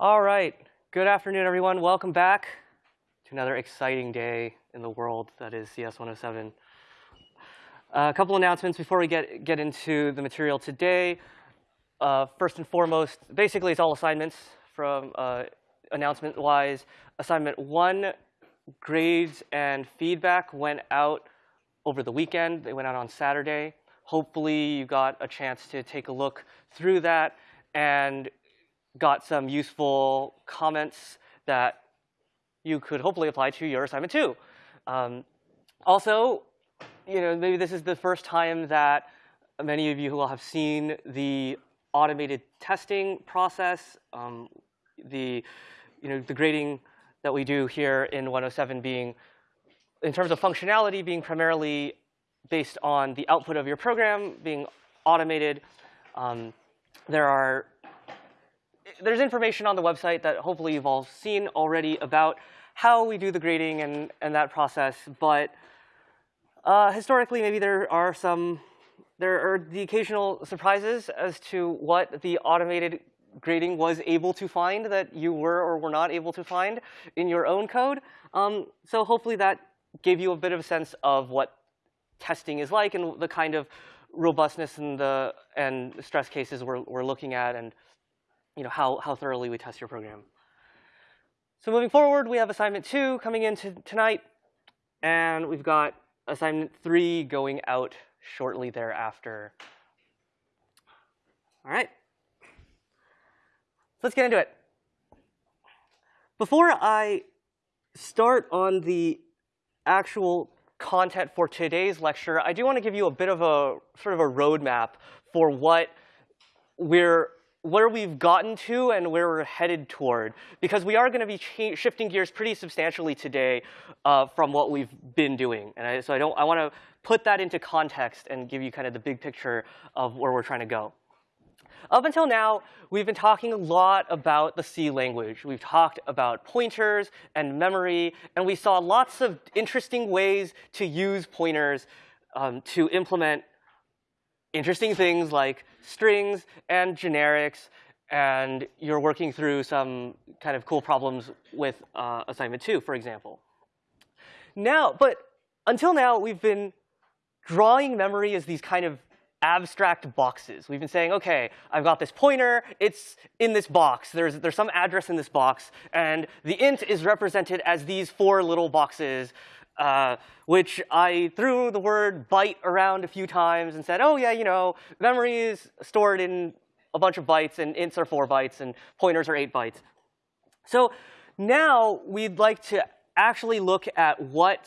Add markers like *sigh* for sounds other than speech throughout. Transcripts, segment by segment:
All right. Good afternoon, everyone. Welcome back to another exciting day in the world that is CS 107. Uh, a couple announcements before we get, get into the material today. Uh, first and foremost, basically it's all assignments from uh, announcement-wise. Assignment one, grades and feedback went out over the weekend. They went out on Saturday. Hopefully you got a chance to take a look through that and got some useful comments that you could hopefully apply to your assignment too. Um, also, you know, maybe this is the first time that many of you will have seen the automated testing process, um, the, you know, the grading that we do here in 107 being, in terms of functionality, being primarily based on the output of your program being automated. Um, there are there's information on the website that hopefully you've all seen already about how we do the grading and, and that process. But uh, historically, maybe there are some, there are the occasional surprises as to what the automated grading was able to find that you were or were not able to find in your own code. Um, so hopefully that gave you a bit of a sense of what testing is like and the kind of robustness and the and stress cases we're, we're looking at and you know, how, how thoroughly we test your program. So moving forward, we have assignment two coming in tonight, and we've got assignment three going out shortly thereafter. All right. Let's get into it. Before I start on the actual content for today's lecture, I do want to give you a bit of a sort of a roadmap for what we're where we've gotten to and where we're headed toward, because we are going to be shifting gears pretty substantially today uh, from what we've been doing. And I, so I don't, I want to put that into context and give you kind of the big picture of where we're trying to go. Up until now, we've been talking a lot about the C language. We've talked about pointers and memory, and we saw lots of interesting ways to use pointers um, to implement interesting things like strings and generics, and you're working through some kind of cool problems with uh, assignment two, for example. Now, but until now, we've been drawing memory as these kind of abstract boxes. We've been saying, OK, I've got this pointer. It's in this box. There's, there's some address in this box. And the int is represented as these four little boxes uh, which I threw the word byte around a few times and said, oh, yeah, you know, memory is stored in a bunch of bytes, and ints are 4 bytes, and pointers are 8 bytes. So now we'd like to actually look at what,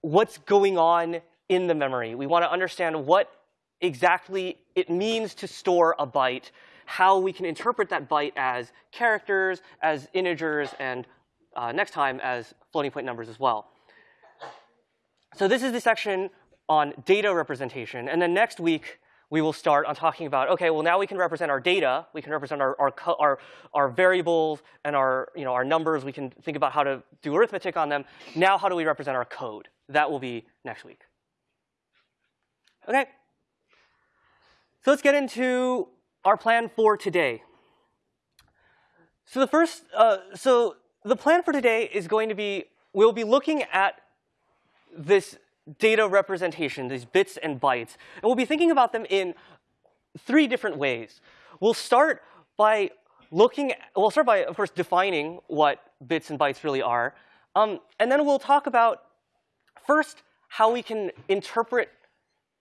what's going on in the memory. We want to understand what exactly it means to store a byte, how we can interpret that byte as characters, as integers, and uh, next time as floating point numbers as well. So this is the section on data representation. And then next week, we will start on talking about, OK, well, now we can represent our data. We can represent our, our, our, our variables and our, you know, our numbers. We can think about how to do arithmetic on them. Now how do we represent our code? That will be next week. OK. So let's get into our plan for today. So the first, uh, so the plan for today is going to be, we'll be looking at this data representation, these bits and bytes. And we'll be thinking about them in three different ways. We'll start by looking, at, we'll start by, of course, defining what bits and bytes really are. Um, and then we'll talk about, first, how we can interpret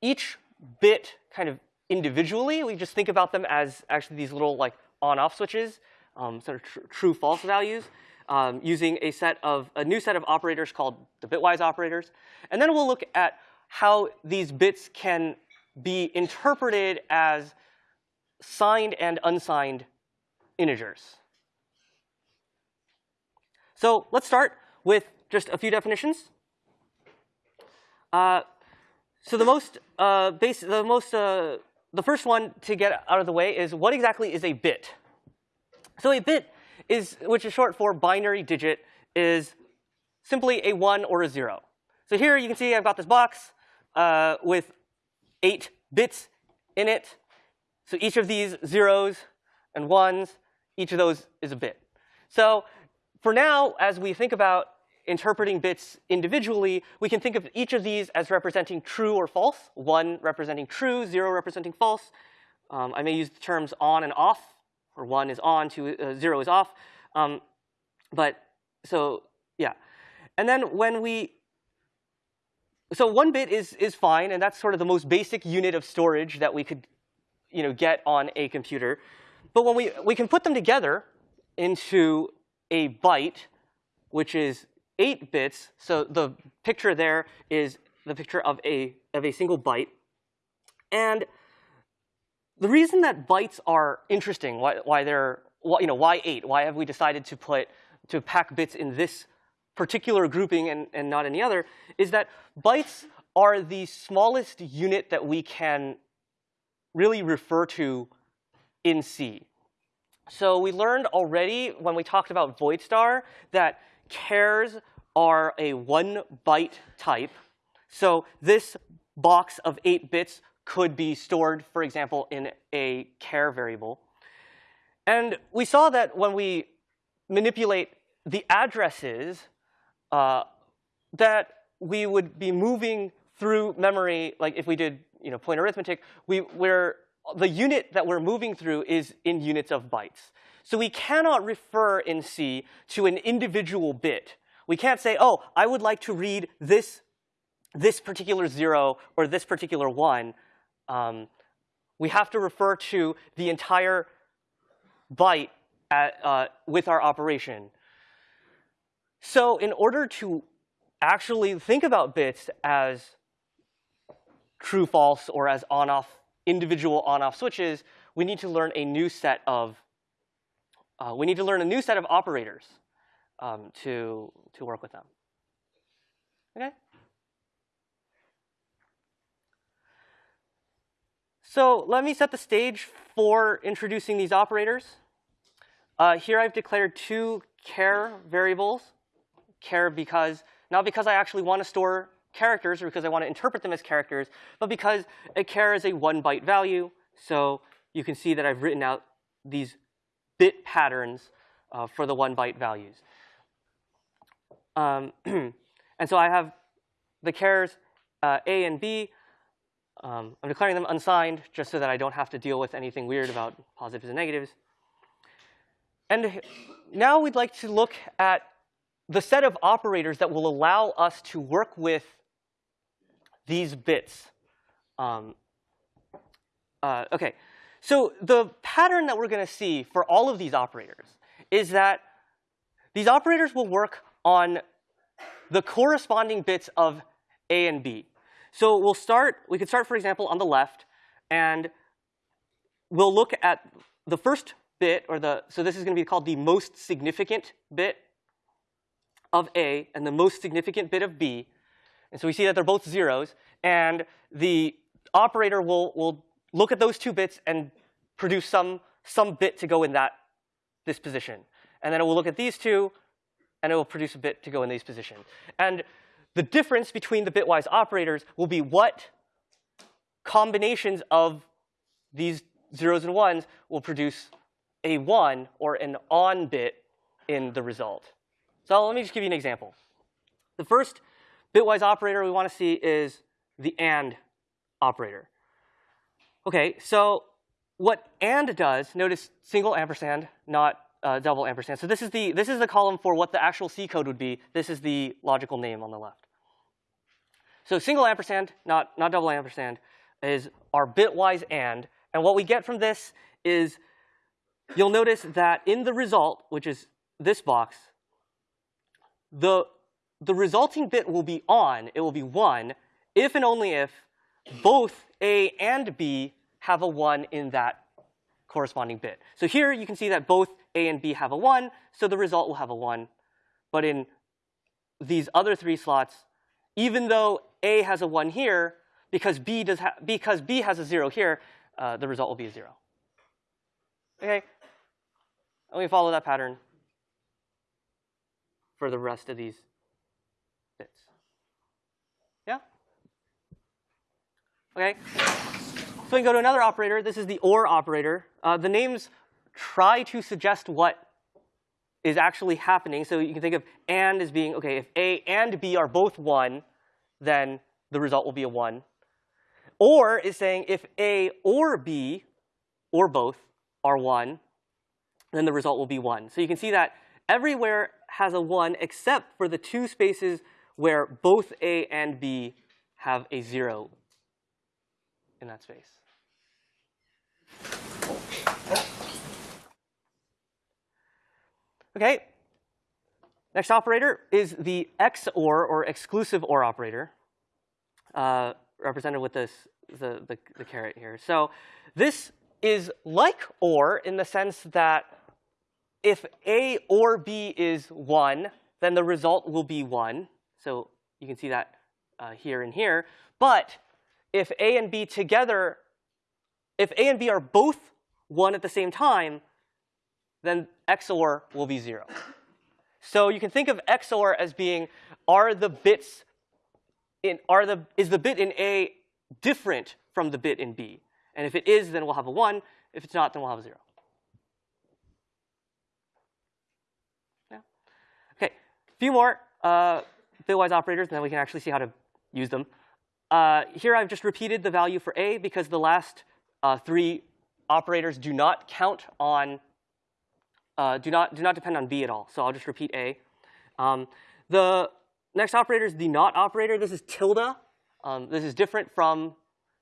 each bit kind of individually. We just think about them as actually these little like on-off switches, um, sort of tr true-false values um, using a set of a new set of operators called the bitwise operators. And then we'll look at how these bits can be interpreted as signed and unsigned integers. So let's start with just a few definitions. Uh, so the most uh, base, the most, uh, the first one to get out of the way is what exactly is a bit? So a bit is, which is short for binary digit, is simply a 1 or a 0. So here you can see I've got this box uh, with 8 bits in it. So each of these zeros and ones each of those is a bit. So for now, as we think about interpreting bits individually, we can think of each of these as representing true or false, one representing true, zero representing false. Um, I may use the terms on and off, or one is on, two, uh, zero is off. Um, but so yeah. And then when we, so one bit is, is fine, and that's sort of the most basic unit of storage that we could you know, get on a computer. But when we, we can put them together into a byte, which is 8 bits. So the picture there is the picture of a, of a single byte. And the reason that bytes are interesting, why, why they're, why, you know, why 8? Why have we decided to put, to pack bits in this particular grouping and, and not any other, is that bytes are the smallest unit that we can really refer to in C. So we learned already when we talked about void star that chars are a one byte type. So this box of eight bits could be stored, for example, in a char variable. And we saw that when we manipulate the addresses, uh, that we would be moving through memory, like if we did you know, point arithmetic, we, we're the unit that we're moving through is in units of bytes. So we cannot refer in C to an individual bit. We can't say, oh, I would like to read this, this particular zero or this particular one. Um, we have to refer to the entire byte at, uh, with our operation. So in order to actually think about bits as true, false, or as on-off individual on-off switches, we need to learn a new set of uh, we need to learn a new set of operators um, to to work with them. Okay. So let me set the stage for introducing these operators. Uh, here I've declared two char variables. char because not because I actually want to store characters or because I want to interpret them as characters, but because a char is a one byte value. So you can see that I've written out these bit patterns uh, for the one byte values. Um, *clears throat* and so I have the chars uh, A and B. Um, I'm declaring them unsigned just so that I don't have to deal with anything weird about positives and negatives. And now we'd like to look at the set of operators that will allow us to work with these bits. Um, uh, OK, so the pattern that we're going to see for all of these operators is that these operators will work on the corresponding bits of A and B. So we'll start, we could start, for example, on the left, and we'll look at the first bit, or the, so this is going to be called the most significant bit of A and the most significant bit of B. And so we see that they're both zeros. And the operator will, will look at those two bits and produce some, some bit to go in that, this position. And then it will look at these two, and it will produce a bit to go in these positions. And the difference between the bitwise operators will be what combinations of these zeros and ones will produce a 1 or an on bit in the result. So let me just give you an example. The first bitwise operator we want to see is the AND operator. OK, so what AND does, notice single ampersand, not uh, double ampersand. So this is, the, this is the column for what the actual C code would be. This is the logical name on the left. So single ampersand, not, not double ampersand, is our bitwise AND. And what we get from this is you'll notice that in the result, which is this box, the the resulting bit will be on, it will be 1, if and only if both A and B have a 1 in that corresponding bit. So here you can see that both A and B have a 1, so the result will have a 1. But in these other three slots, even though A has a 1 here, because B, does because B has a 0 here, uh, the result will be a 0. Okay? And we follow that pattern for the rest of these bits. Yeah? Okay. So we can go to another operator. This is the OR operator. Uh, the names try to suggest what is actually happening. So you can think of and as being, OK, if A and B are both 1, then the result will be a 1. Or is saying if A or B, or both, are 1, then the result will be 1. So you can see that everywhere has a 1 except for the two spaces where both A and B have a 0 in that space. Okay. Next operator is the XOR, or exclusive OR operator, uh, represented with this the, the, the caret here. So this is like OR in the sense that if A or B is 1, then the result will be 1. So you can see that uh, here and here. But if A and B together, if A and B are both 1 at the same time, then XOR will be 0. So you can think of XOR as being, are the bits in, are the, is the bit in A different from the bit in B? And if it is, then we'll have a 1. If it's not, then we'll have a 0. Yeah. Okay, a few more uh, bitwise operators, and then we can actually see how to use them. Uh, here I've just repeated the value for A because the last uh, three operators do not count on uh, do not do not depend on b at all. So I'll just repeat a. Um, the next operator is the not operator. This is tilde. Um, this is different from,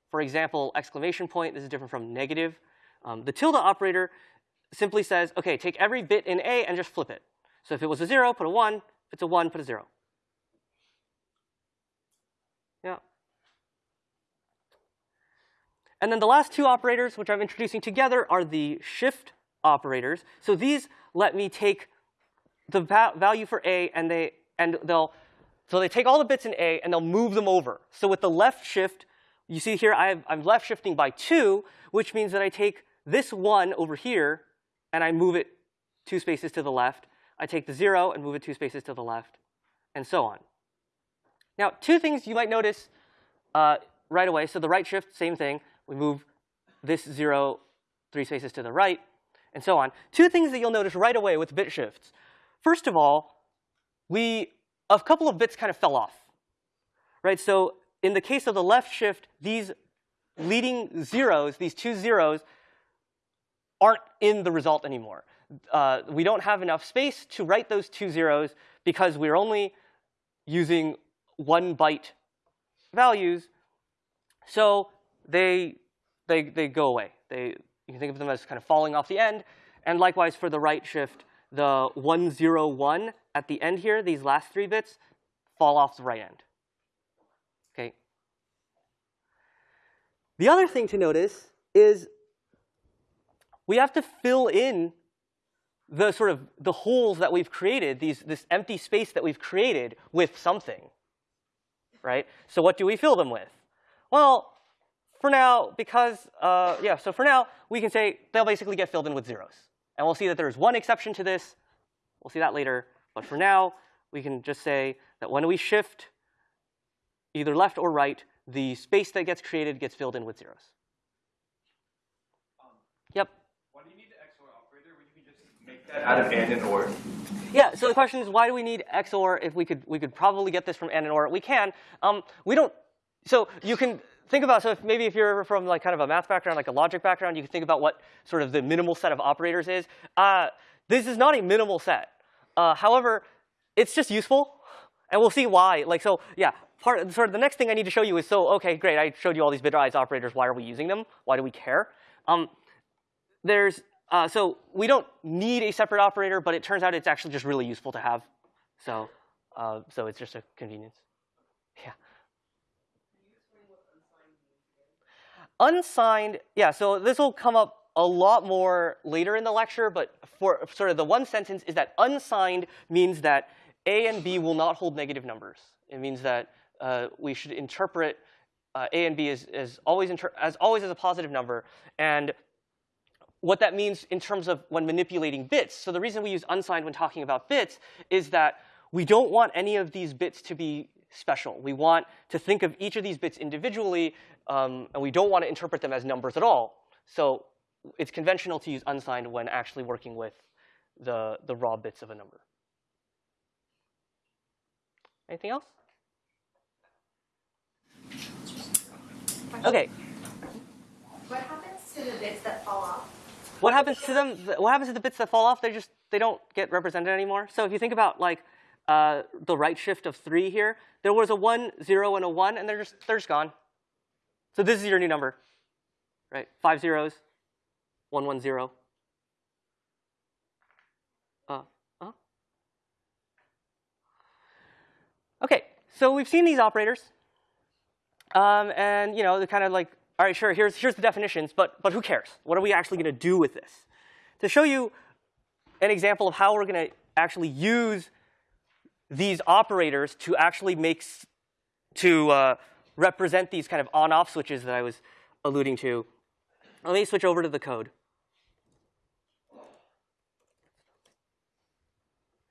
for example, exclamation point. This is different from negative. Um, the tilde operator simply says, OK, take every bit in a and just flip it. So if it was a 0, put a 1. If it's a 1, put a 0. Yeah. And then the last two operators, which I'm introducing together, are the shift operators. So these let me take the va value for a and they and they'll so they take all the bits in a and they'll move them over. So with the left shift, you see here I have, I'm left shifting by two, which means that I take this one over here and I move it two spaces to the left. I take the zero and move it two spaces to the left, and so on. Now, two things you might notice uh, right away. So the right shift, same thing. We move this zero three spaces to the right and so on. Two things that you'll notice right away with bit shifts. First of all, we a couple of bits kind of fell off. Right? So in the case of the left shift, these leading zeros, these two zeros, aren't in the result anymore. Uh, we don't have enough space to write those two zeros because we're only using one byte values. So they, they, they go away. They, you can think of them as kind of falling off the end. And likewise for the right shift, the 101 at the end here, these last three bits, fall off the right end. Okay. The other thing to notice is we have to fill in the sort of the holes that we've created, these, this empty space that we've created with something, right? So what do we fill them with? Well, for now, because, uh, yeah, so for now, we can say they'll basically get filled in with zeros. And we'll see that there's one exception to this. We'll see that later. But for now, we can just say that when we shift either left or right, the space that gets created gets filled in with zeros. Um, yep. Why do you need the XOR operator when you can just make that out of AND and OR? Yeah, so the question is why do we need XOR if we could we could probably get this from AND and OR? We can. Um, we don't so you can think about, so if maybe if you're from like kind of a math background, like a logic background, you can think about what sort of the minimal set of operators is. Uh, this is not a minimal set. Uh, however, it's just useful, and we'll see why. Like so, yeah. Part sort of the next thing I need to show you is so okay, great. I showed you all these bitwise operators. Why are we using them? Why do we care? Um, there's uh, so we don't need a separate operator, but it turns out it's actually just really useful to have. So uh, so it's just a convenience. Yeah. Unsigned, yeah, so this will come up a lot more later in the lecture, but for sort of the one sentence is that unsigned means that A and B will not hold negative numbers. It means that uh, we should interpret uh, A and B as, as, always as always as a positive number. And what that means in terms of when manipulating bits. So the reason we use unsigned when talking about bits is that we don't want any of these bits to be special. We want to think of each of these bits individually, um, and we don't want to interpret them as numbers at all. So it's conventional to use unsigned when actually working with the, the raw bits of a number. Anything else? Okay. What happens to the bits that fall off? What happens to them? What happens to the bits that fall off? They just they don't get represented anymore. So if you think about like uh, the right shift of three here, there was a one, zero, and a one, and they're just they're just gone. So this is your new number, right? Five zeros, one one zero. Uh, uh. Okay, so we've seen these operators, um, and you know they're kind of like all right, sure, here's, here's the definitions, but, but who cares? What are we actually going to do with this? To show you an example of how we're going to actually use these operators to actually make, to uh, represent these kind of on-off switches that I was alluding to, let me switch over to the code.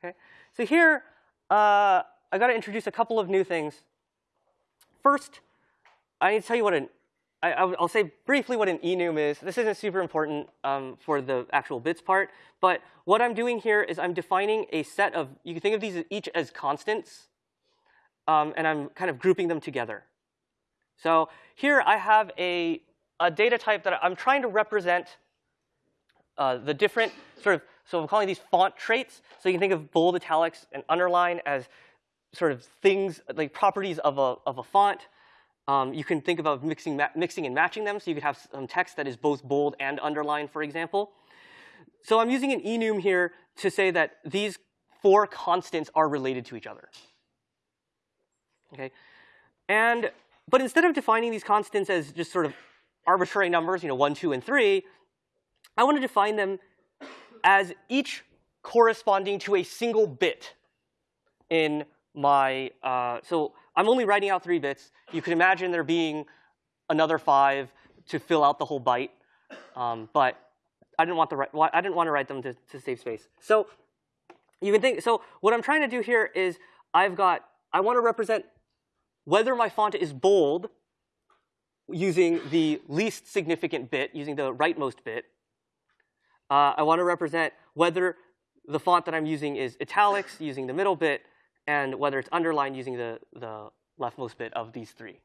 Okay, so here, uh, I got to introduce a couple of new things. First, I need to tell you what an I, will say briefly what an enum is. This isn't super important um, for the actual bits part, but what I'm doing here is I'm defining a set of, you can think of these each as constants, um, and I'm kind of grouping them together. So here I have a, a data type that I'm trying to represent uh, the different sort of, so I'm calling these font traits. So you can think of bold, italics, and underline as sort of things, like properties of a, of a font. Um, you can think about mixing, mixing and matching them. So you could have some text that is both bold and underlined, for example. So I'm using an enum here to say that these four constants are related to each other. Okay, and but instead of defining these constants as just sort of arbitrary numbers, you know, one, two, and three, I want to define them as each corresponding to a single bit in my. Uh, so I'm only writing out three bits. You can imagine there being another five to fill out the whole byte, um, but I didn't want the I didn't want to write them to, to save space. So you can think. So what I'm trying to do here is I've got I want to represent whether my font is bold using the least significant bit, using the rightmost bit. Uh, I want to represent whether the font that I'm using is italics, using the middle bit, and whether it's underlined using the, the leftmost bit of these three.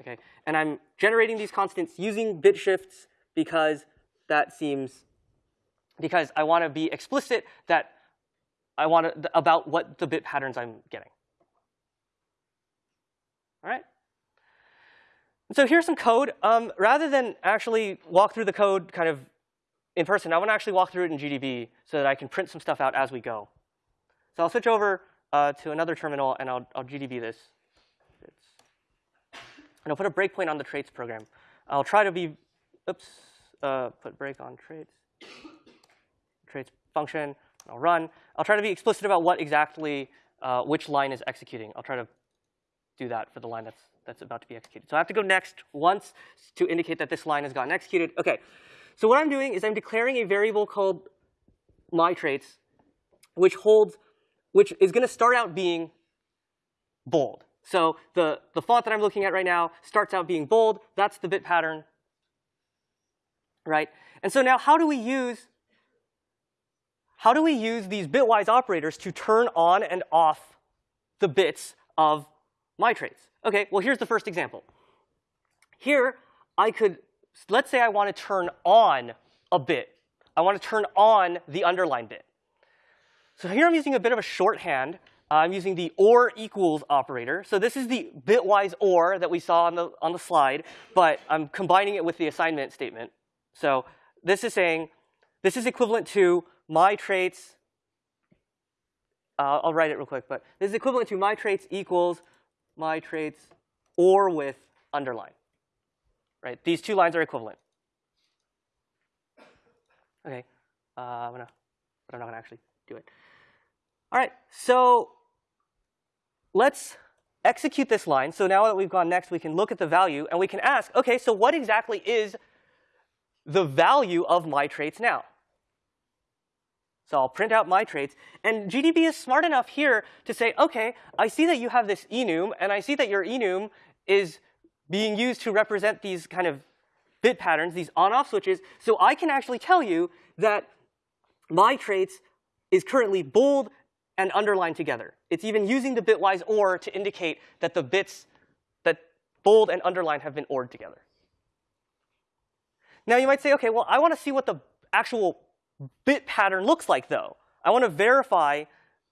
Okay, and I'm generating these constants using bit shifts because that seems, because I want to be explicit that I want to, about what the bit patterns I'm getting. All right. So here's some code. Um, rather than actually walk through the code kind of in person, I want to actually walk through it in GDB so that I can print some stuff out as we go. So I'll switch over uh, to another terminal, and I'll, I'll GDB this. It's, and I'll put a breakpoint on the traits program. I'll try to be, oops, uh, put break on traits, traits function. I'll run. I'll try to be explicit about what exactly, uh, which line is executing. I'll try to do that for the line that's, that's about to be executed. So I have to go next once to indicate that this line has gotten executed. OK, so what I'm doing is I'm declaring a variable called my traits, which holds which is going to start out being bold. So the, the font that I'm looking at right now starts out being bold. That's the bit pattern, right? And so now how do we use how do we use these bitwise operators to turn on and off the bits of my traits? OK, well, here's the first example. Here, I could, let's say I want to turn on a bit. I want to turn on the underline bit. So here I'm using a bit of a shorthand. Uh, I'm using the OR equals operator. So this is the bitwise OR that we saw on the, on the slide, but I'm combining it with the assignment statement. So this is saying, this is equivalent to my traits. Uh, I'll write it real quick, but this is equivalent to my traits equals my traits OR with underline. Right? These two lines are equivalent. Okay, uh, I'm gonna, but I'm not gonna actually do it. All right, so let's execute this line. So now that we've gone next, we can look at the value and we can ask, OK, so what exactly is the value of my traits now? So I'll print out my traits. And GDB is smart enough here to say, OK, I see that you have this enum, and I see that your enum is being used to represent these kind of bit patterns, these on-off switches, so I can actually tell you that my traits is currently bold and underlined together. It's even using the bitwise OR to indicate that the bits that bold and underlined have been ORed together. Now you might say, OK, well, I want to see what the actual bit pattern looks like, though. I want to verify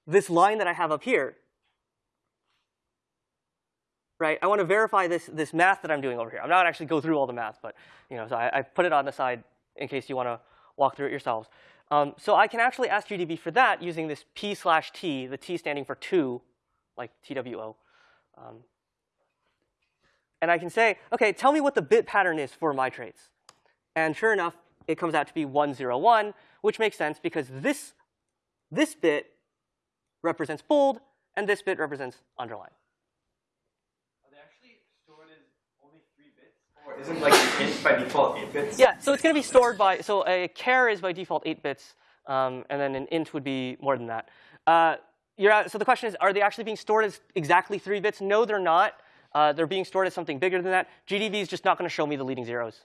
this line that I have up here. Right? I want to verify this, this math that I'm doing over here. I'm not actually go through all the math, but you know, so I, I put it on the side in case you want to walk through it yourselves. Um, so I can actually ask GDB for that using this p slash t, the t standing for two, like TWO. Um, and I can say, OK, tell me what the bit pattern is for my traits. And sure enough, it comes out to be 101, which makes sense because this, this bit represents bold, and this bit represents underline. Are they actually stored as only three bits? Or isn't like int by default eight bits? Yeah, so it's going to be stored by, so a char is by default 8 bits, um, and then an int would be more than that. Uh, so the question is, are they actually being stored as exactly 3 bits? No, they're not. Uh, they're being stored as something bigger than that. GDB is just not going to show me the leading zeros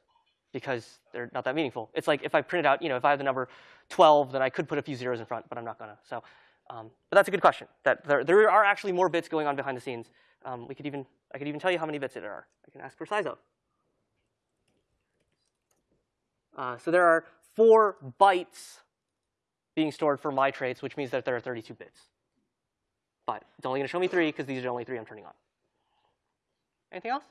because they're not that meaningful. It's like if I printed out, you know, if I have the number 12, then I could put a few zeros in front, but I'm not going to. So, um, but that's a good question. That there, there are actually more bits going on behind the scenes. Um, we could even, I could even tell you how many bits there are. I can ask for size of. Uh, so there are four bytes being stored for my traits, which means that there are 32 bits. But it's only going to show me three because these are the only three I'm turning on. Anything else?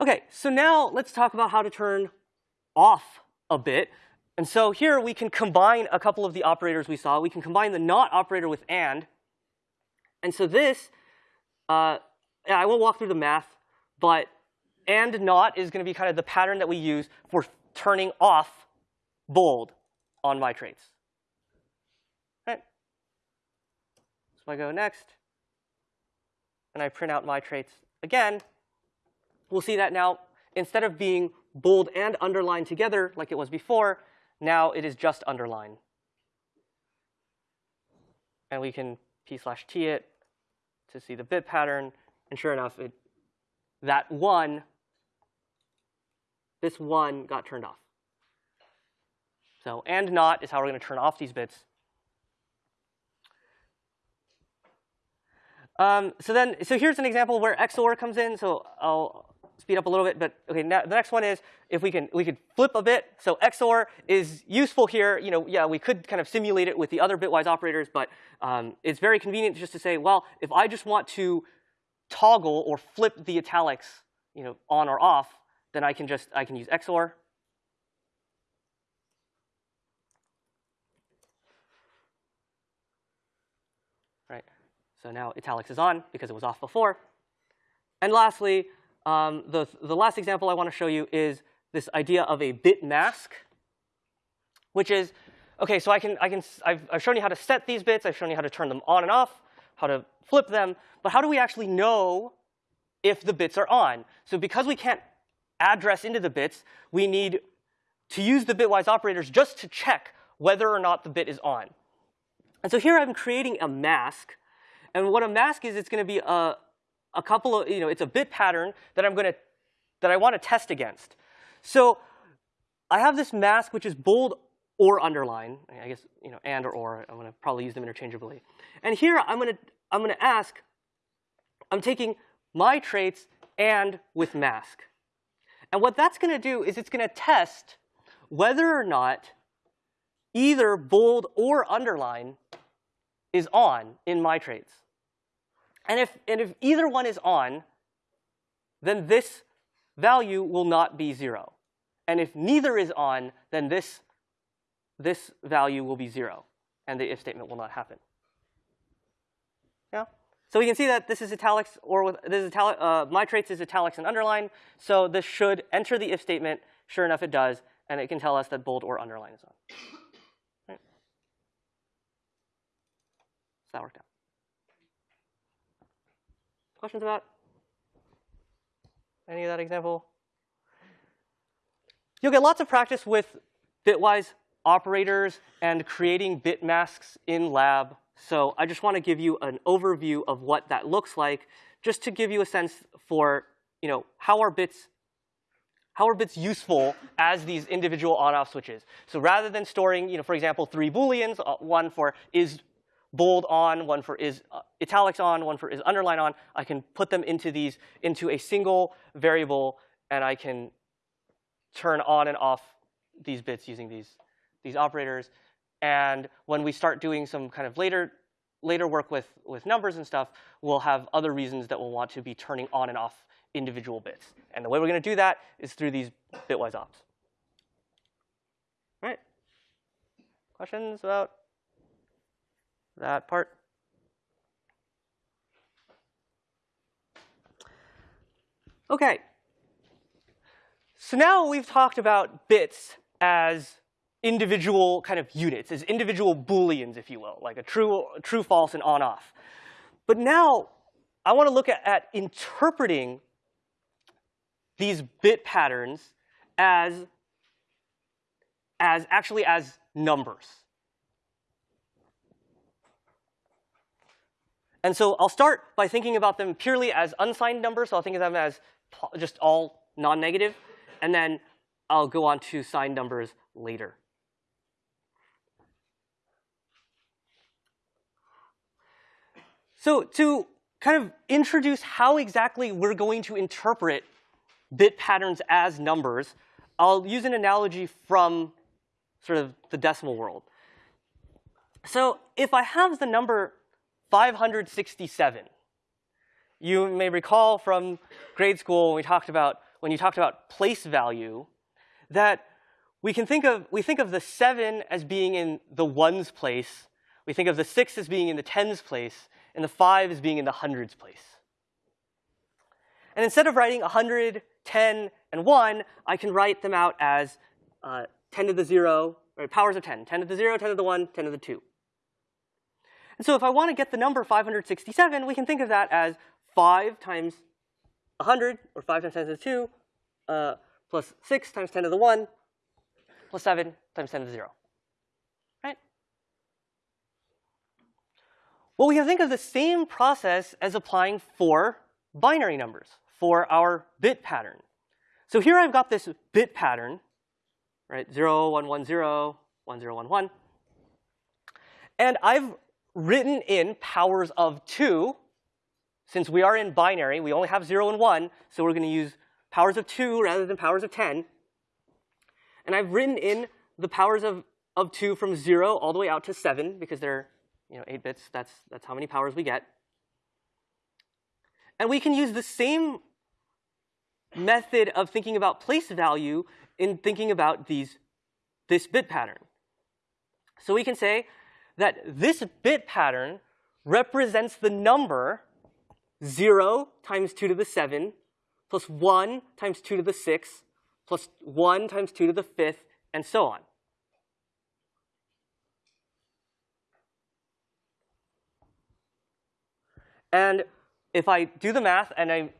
OK, so now let's talk about how to turn off a bit. And so here we can combine a couple of the operators we saw. We can combine the not operator with and. And so this, uh, I won't walk through the math, but and not is going to be kind of the pattern that we use for turning off bold on my traits. Right? So I go next, and I print out my traits again we'll see that now instead of being bold and underlined together like it was before, now it is just underline. And we can p slash t it to see the bit pattern. And sure enough, it, that one, this one got turned off. So and not is how we're going to turn off these bits. Um, so then, so here's an example where XOR comes in. So I'll speed up a little bit, but okay, now the next one is if we can we could flip a bit. So XOR is useful here. You know, yeah, we could kind of simulate it with the other bitwise operators, but um, it's very convenient just to say, well, if I just want to toggle or flip the italics, you know, on or off, then I can just I can use XOR. Right. So now italics is on because it was off before. And lastly, um, the, the last example I want to show you is this idea of a bit mask, which is, OK, so I can, I can, I've, I've shown you how to set these bits. I've shown you how to turn them on and off, how to flip them. But how do we actually know if the bits are on? So because we can't address into the bits, we need to use the bitwise operators just to check whether or not the bit is on. And so here I'm creating a mask. And what a mask is, it's going to be a, a couple of, you know, it's a bit pattern that I'm going to, that I want to test against. So I have this mask which is bold or underline. I guess, you know, and or or. I'm going to probably use them interchangeably. And here I'm going to, I'm going to ask, I'm taking my traits and with mask. And what that's going to do is it's going to test whether or not either bold or underline is on in my traits. And if, and if either one is on, then this value will not be 0. And if neither is on, then this, this value will be 0, and the if statement will not happen. So we can see that this is italics, or with, this is italic, uh, my traits is italics and underline. So this should enter the if statement. Sure enough, it does. And it can tell us that bold or underline is on. Right? So that worked out. Questions about any of that example? You'll get lots of practice with bitwise operators and creating bit masks in lab. So I just want to give you an overview of what that looks like, just to give you a sense for you know, how are bits how are bits useful as these individual on-off switches? So rather than storing, you know, for example, three booleans, uh, one for is bold on, one for is uh, italics on, one for is underline on, I can put them into these into a single variable, and I can turn on and off these bits using these these operators. And when we start doing some kind of later later work with with numbers and stuff, we'll have other reasons that we'll want to be turning on and off individual bits. And the way we're going to do that is through these bitwise ops. All right? Questions about that part? OK. So now we've talked about bits as individual kind of units, as individual booleans, if you will, like a true, true, false, and on-off. But now I want to look at, at interpreting these bit patterns as, as actually as numbers. And so I'll start by thinking about them purely as unsigned numbers. So I'll think of them as just all non-negative. And then I'll go on to signed numbers later. So to kind of introduce how exactly we're going to interpret bit patterns as numbers, I'll use an analogy from sort of the decimal world. So if I have the number 567, you may recall from grade school when we talked about when you talked about place value that we can think of we think of the 7 as being in the ones place, we think of the 6 as being in the tens place, and the 5 is being in the hundreds place. And instead of writing 100, 10, and 1, I can write them out as uh, 10 to the 0, or powers of 10. 10 to the 0, 10 to the 1, 10 to the 2. And so if I want to get the number 567, we can think of that as 5 times 100, or 5 times 10 to the 2, uh, plus 6 times 10 to the 1, plus 7 times 10 to the 0. Well, we can think of the same process as applying for binary numbers for our bit pattern. So here I've got this bit pattern, right? 0, 1, 1, 0, 1, 0, 1, 1. And I've written in powers of 2. Since we are in binary, we only have 0 and 1, so we're going to use powers of 2 rather than powers of 10. And I've written in the powers of, of 2 from 0 all the way out to 7, because they're you know, 8 bits. That's, that's how many powers we get. And we can use the same method of thinking about place value in thinking about these, this bit pattern. So we can say that this bit pattern represents the number 0 times 2 to the 7 plus 1 times 2 to the 6 plus 1 times 2 to the 5th, and so on. And if I do the math and I,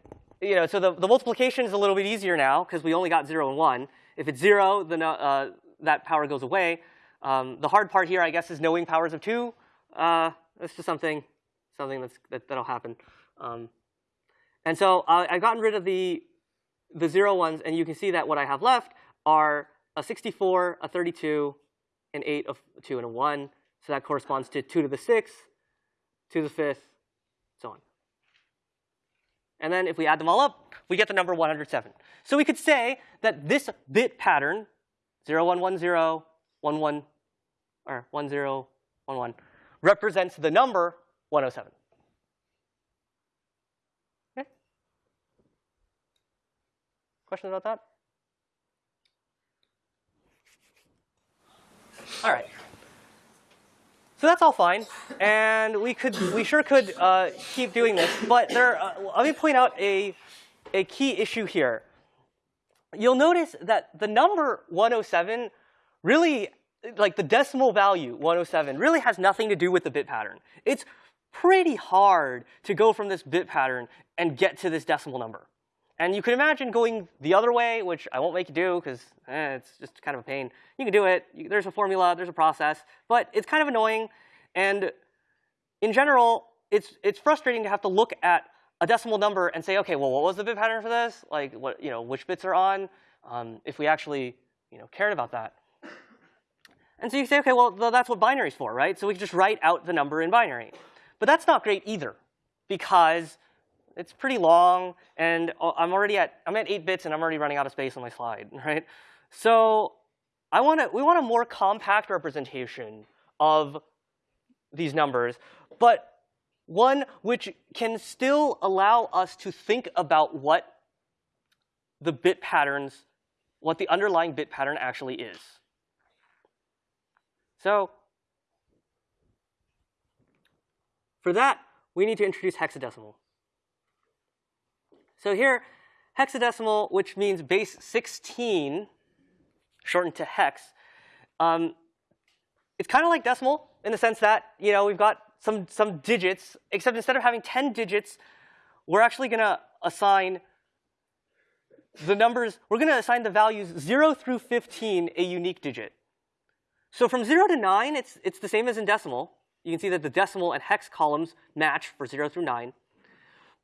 you know, so the, the multiplication is a little bit easier now because we only got 0 and 1. If it's 0, then uh, that power goes away. Um, the hard part here, I guess, is knowing powers of 2. Uh, just something, something that's, that, that'll happen. Um, and so uh, I've gotten rid of the, the 0 ones, and you can see that what I have left are a 64, a 32, an 8, a 2, and a 1. So that corresponds to 2 to the 6th, 2 to the 5th, so on. And then if we add them all up, we get the number 107. So we could say that this bit pattern, 0110, 11, or 1011, represents the number 107. Okay? Questions about that? All right. So that's all fine, and we could, we sure could uh, keep doing this. But there, uh, let me point out a, a key issue here. You'll notice that the number 107 really, like the decimal value 107, really has nothing to do with the bit pattern. It's pretty hard to go from this bit pattern and get to this decimal number. And you can imagine going the other way, which I won't make you do because eh, it's just kind of a pain. You can do it. You, there's a formula. There's a process. But it's kind of annoying. And in general, it's, it's frustrating to have to look at a decimal number and say, okay, well, what was the bit pattern for this? Like, what, you know, which bits are on? Um, if we actually, you know, cared about that. And so you say, okay, well, that's what binary's for, right? So we can just write out the number in binary. But that's not great either, because it's pretty long, and I'm already at I'm at eight bits, and I'm already running out of space on my slide, *laughs* right? So I want to we want a more compact representation of these numbers, but one which can still allow us to think about what the bit patterns, what the underlying bit pattern actually is. So for that, we need to introduce hexadecimal. So here, hexadecimal, which means base 16, shortened to hex, um, it's kind of like decimal in the sense that you know we've got some some digits, except instead of having 10 digits, we're actually going to assign the numbers. We're going to assign the values 0 through 15 a unique digit. So from 0 to 9, it's it's the same as in decimal. You can see that the decimal and hex columns match for 0 through 9.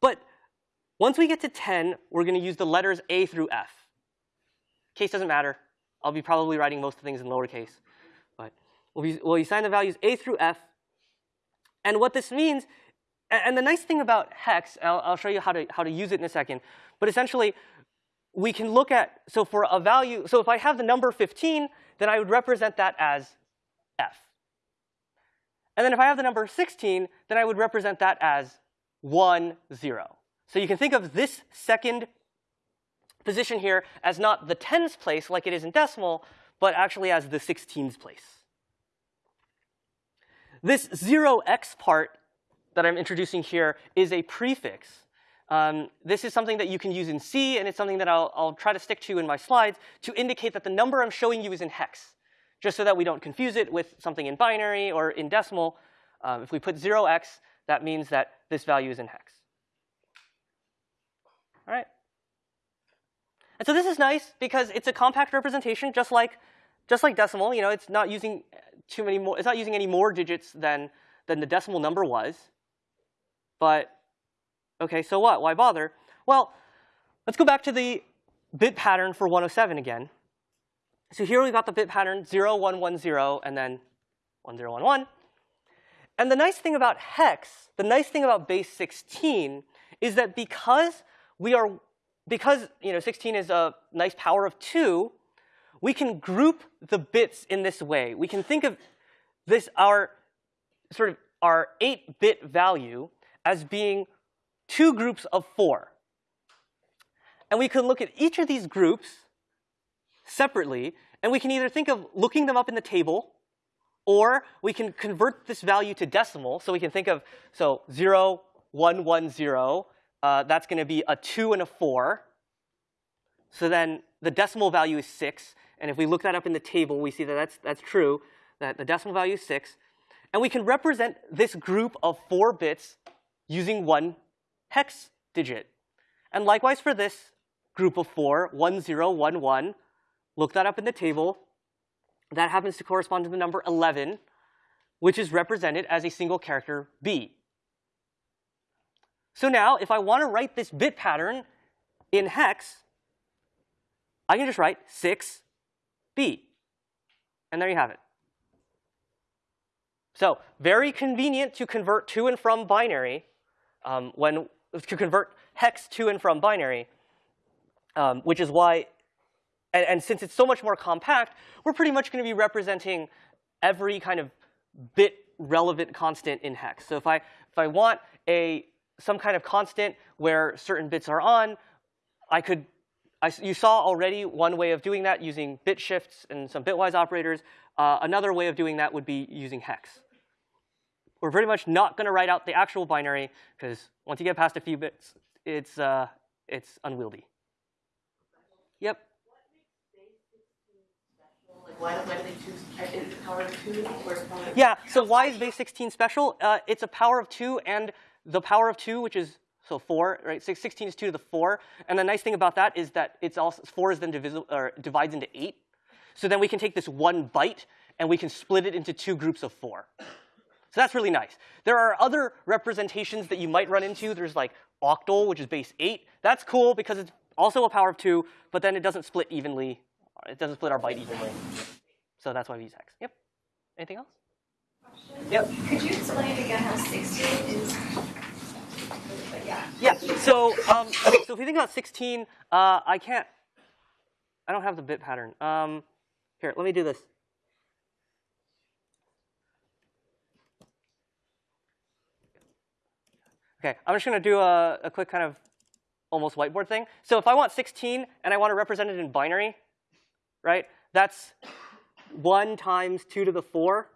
But once we get to 10, we're going to use the letters A through F. Case doesn't matter. I'll be probably writing most of the things in lowercase. But we'll, be, we'll assign the values A through F. And what this means, and the nice thing about hex, I'll, I'll show you how to, how to use it in a second, but essentially, we can look at, so for a value, so if I have the number 15, then I would represent that as F. And then if I have the number 16, then I would represent that as 1, 0. So you can think of this second position here as not the tens place like it is in decimal, but actually as the 16s place. This 0x part that I'm introducing here is a prefix. Um, this is something that you can use in C, and it's something that I'll, I'll try to stick to in my slides to indicate that the number I'm showing you is in hex, just so that we don't confuse it with something in binary or in decimal. Um, if we put 0x, that means that this value is in hex. All right. And so this is nice because it's a compact representation, just like just like decimal. You know, it's not using too many more. It's not using any more digits than than the decimal number was. But okay, so what? Why bother? Well, let's go back to the bit pattern for 107 again. So here we've got the bit pattern 0, 1, 1, 0, and then 1, 0, 1, 1. And the nice thing about hex, the nice thing about base 16, is that because we are, because you know, 16 is a nice power of 2, we can group the bits in this way. We can think of this, our sort of our 8-bit value as being two groups of 4. And we can look at each of these groups separately, and we can either think of looking them up in the table, or we can convert this value to decimal. So we can think of, so 0, 1, 1, 0, uh, that's going to be a 2 and a 4. So then the decimal value is 6. And if we look that up in the table, we see that that's, that's true, that the decimal value is 6. And we can represent this group of 4 bits using one hex digit. And likewise for this group of 4, 1, 0, 1, 1, look that up in the table. That happens to correspond to the number 11, which is represented as a single character B. So now, if I want to write this bit pattern in hex, I can just write 6b. And there you have it. So very convenient to convert to and from binary um, when to convert hex to and from binary, um, which is why, and, and since it's so much more compact, we're pretty much going to be representing every kind of bit relevant constant in hex. So if I if I want a some kind of constant where certain bits are on. I could, I, you saw already one way of doing that using bit shifts and some bitwise operators. Uh, another way of doing that would be using hex. We're pretty much not going to write out the actual binary because once you get past a few bits, it's, uh, it's unwieldy. Yep. why, why do they choose power of two or power of Yeah, so why is base 16 special? Uh, it's a power of two and the power of 2, which is so 4, right? 16 is 2 to the 4. And the nice thing about that is that it's also 4 is then divisible or divides into 8. So then we can take this one byte and we can split it into two groups of 4. So that's really nice. There are other representations that you might run into. There's like octal, which is base 8. That's cool because it's also a power of 2, but then it doesn't split evenly. It doesn't split our byte evenly. So that's why we use hex. Yep. Anything else? Yep. Could you explain again how 16 is? Yeah. Yeah. So, um, okay, so if we think about 16, uh, I can't. I don't have the bit pattern. Um, here, let me do this. Okay, I'm just going to do a, a quick kind of almost whiteboard thing. So if I want 16 and I want to represent it in binary, right? That's 1 times 2 to the 4,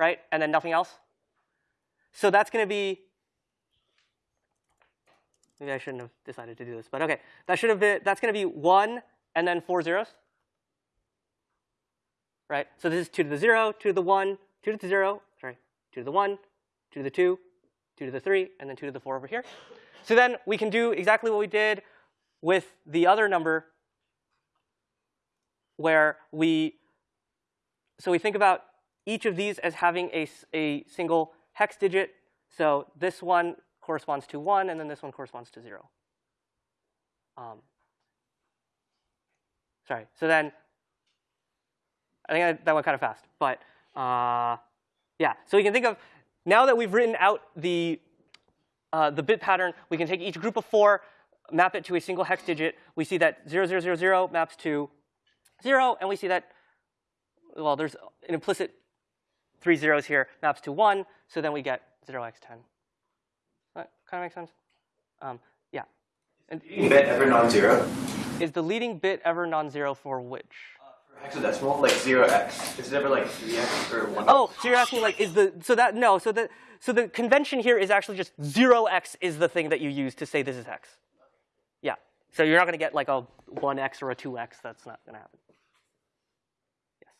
right? And then nothing else. So that's going to be Maybe I shouldn't have decided to do this, but okay. That should have been, that's going to be 1 and then four zeros. Right? So this is 2 to the 0, 2 to the 1, 2 to the 0, sorry, 2 to the 1, 2 to the 2, 2 to the 3, and then 2 to the 4 over here. So then we can do exactly what we did with the other number where we, so we think about each of these as having a, a single hex digit. So this one corresponds to 1, and then this one corresponds to 0. Um, sorry. So then, I think that went kind of fast. But uh, yeah, so we can think of, now that we've written out the, uh, the bit pattern, we can take each group of 4, map it to a single hex digit. We see that 0000 maps to 0, and we see that, well, there's an implicit three zeros here, maps to 1, so then we get 0x10 kind of makes sense? Um, yeah. And bit ever non-zero? Is the leading bit ever non-zero for which? Uh, for hexadecimal, like 0x. Is it ever like 3x or 1 Oh, so you're asking like, is the, so that, no, so the, so the convention here is actually just 0x is the thing that you use to say this is hex. Yeah. So you're not going to get like a 1x or a 2x. That's not going to happen. Yes.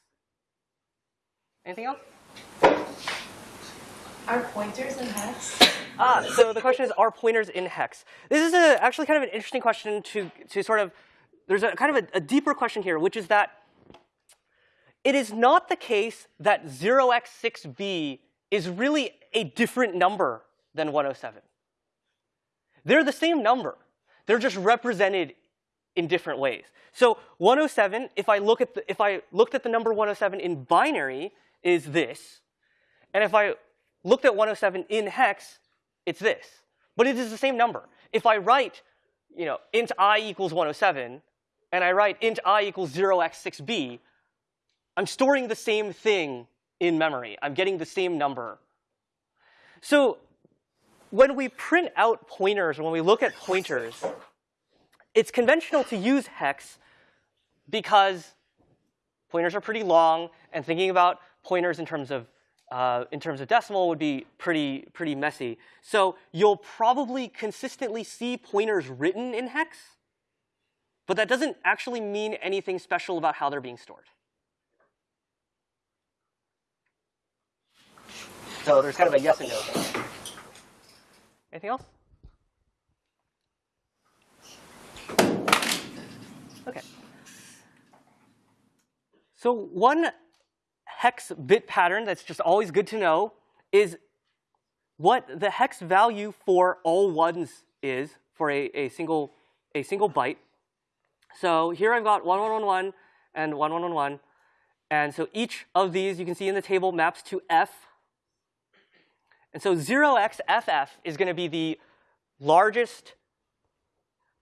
Anything else? Are pointers in hex? Ah, so the question is, are pointers in hex? This is a, actually kind of an interesting question to, to sort of, there's a kind of a, a deeper question here, which is that it is not the case that 0x6b is really a different number than 107. They're the same number. They're just represented in different ways. So 107, if I look at the, if I looked at the number 107 in binary, is this. And if I looked at 107 in hex, it's this. But it is the same number. If I write, you know, int i equals 107, and I write int i equals 0x6b, I'm storing the same thing in memory. I'm getting the same number. So when we print out pointers, when we look at pointers, it's conventional to use hex because pointers are pretty long, and thinking about pointers in terms of uh, in terms of decimal would be pretty, pretty messy. So you'll probably consistently see pointers written in hex, but that doesn't actually mean anything special about how they're being stored. So there's kind of a yes and no. Anything else? Okay. So one hex bit pattern that's just always good to know is what the hex value for all ones is for a, a, single, a single byte. So here I've got 1111 and 1111. And so each of these, you can see in the table, maps to f. And so 0xFF is going to be the largest,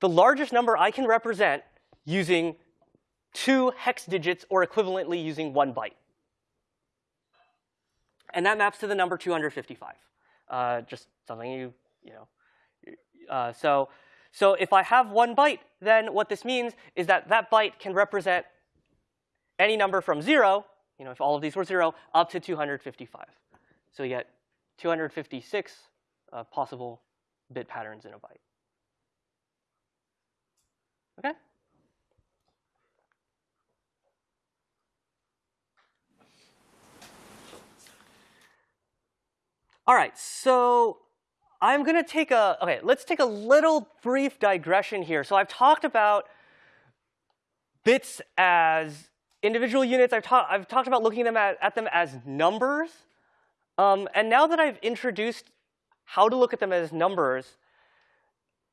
the largest number I can represent using two hex digits or equivalently using one byte. And that maps to the number 255. Uh, just something you, you know. Uh, so, so if I have one byte, then what this means is that that byte can represent any number from 0, you know, if all of these were 0, up to 255. So you get 256 uh, possible bit patterns in a byte. Okay? All right, so I'm going to take a, OK, let's take a little brief digression here. So I've talked about bits as individual units. I've, ta I've talked about looking them at, at them as numbers. Um, and now that I've introduced how to look at them as numbers,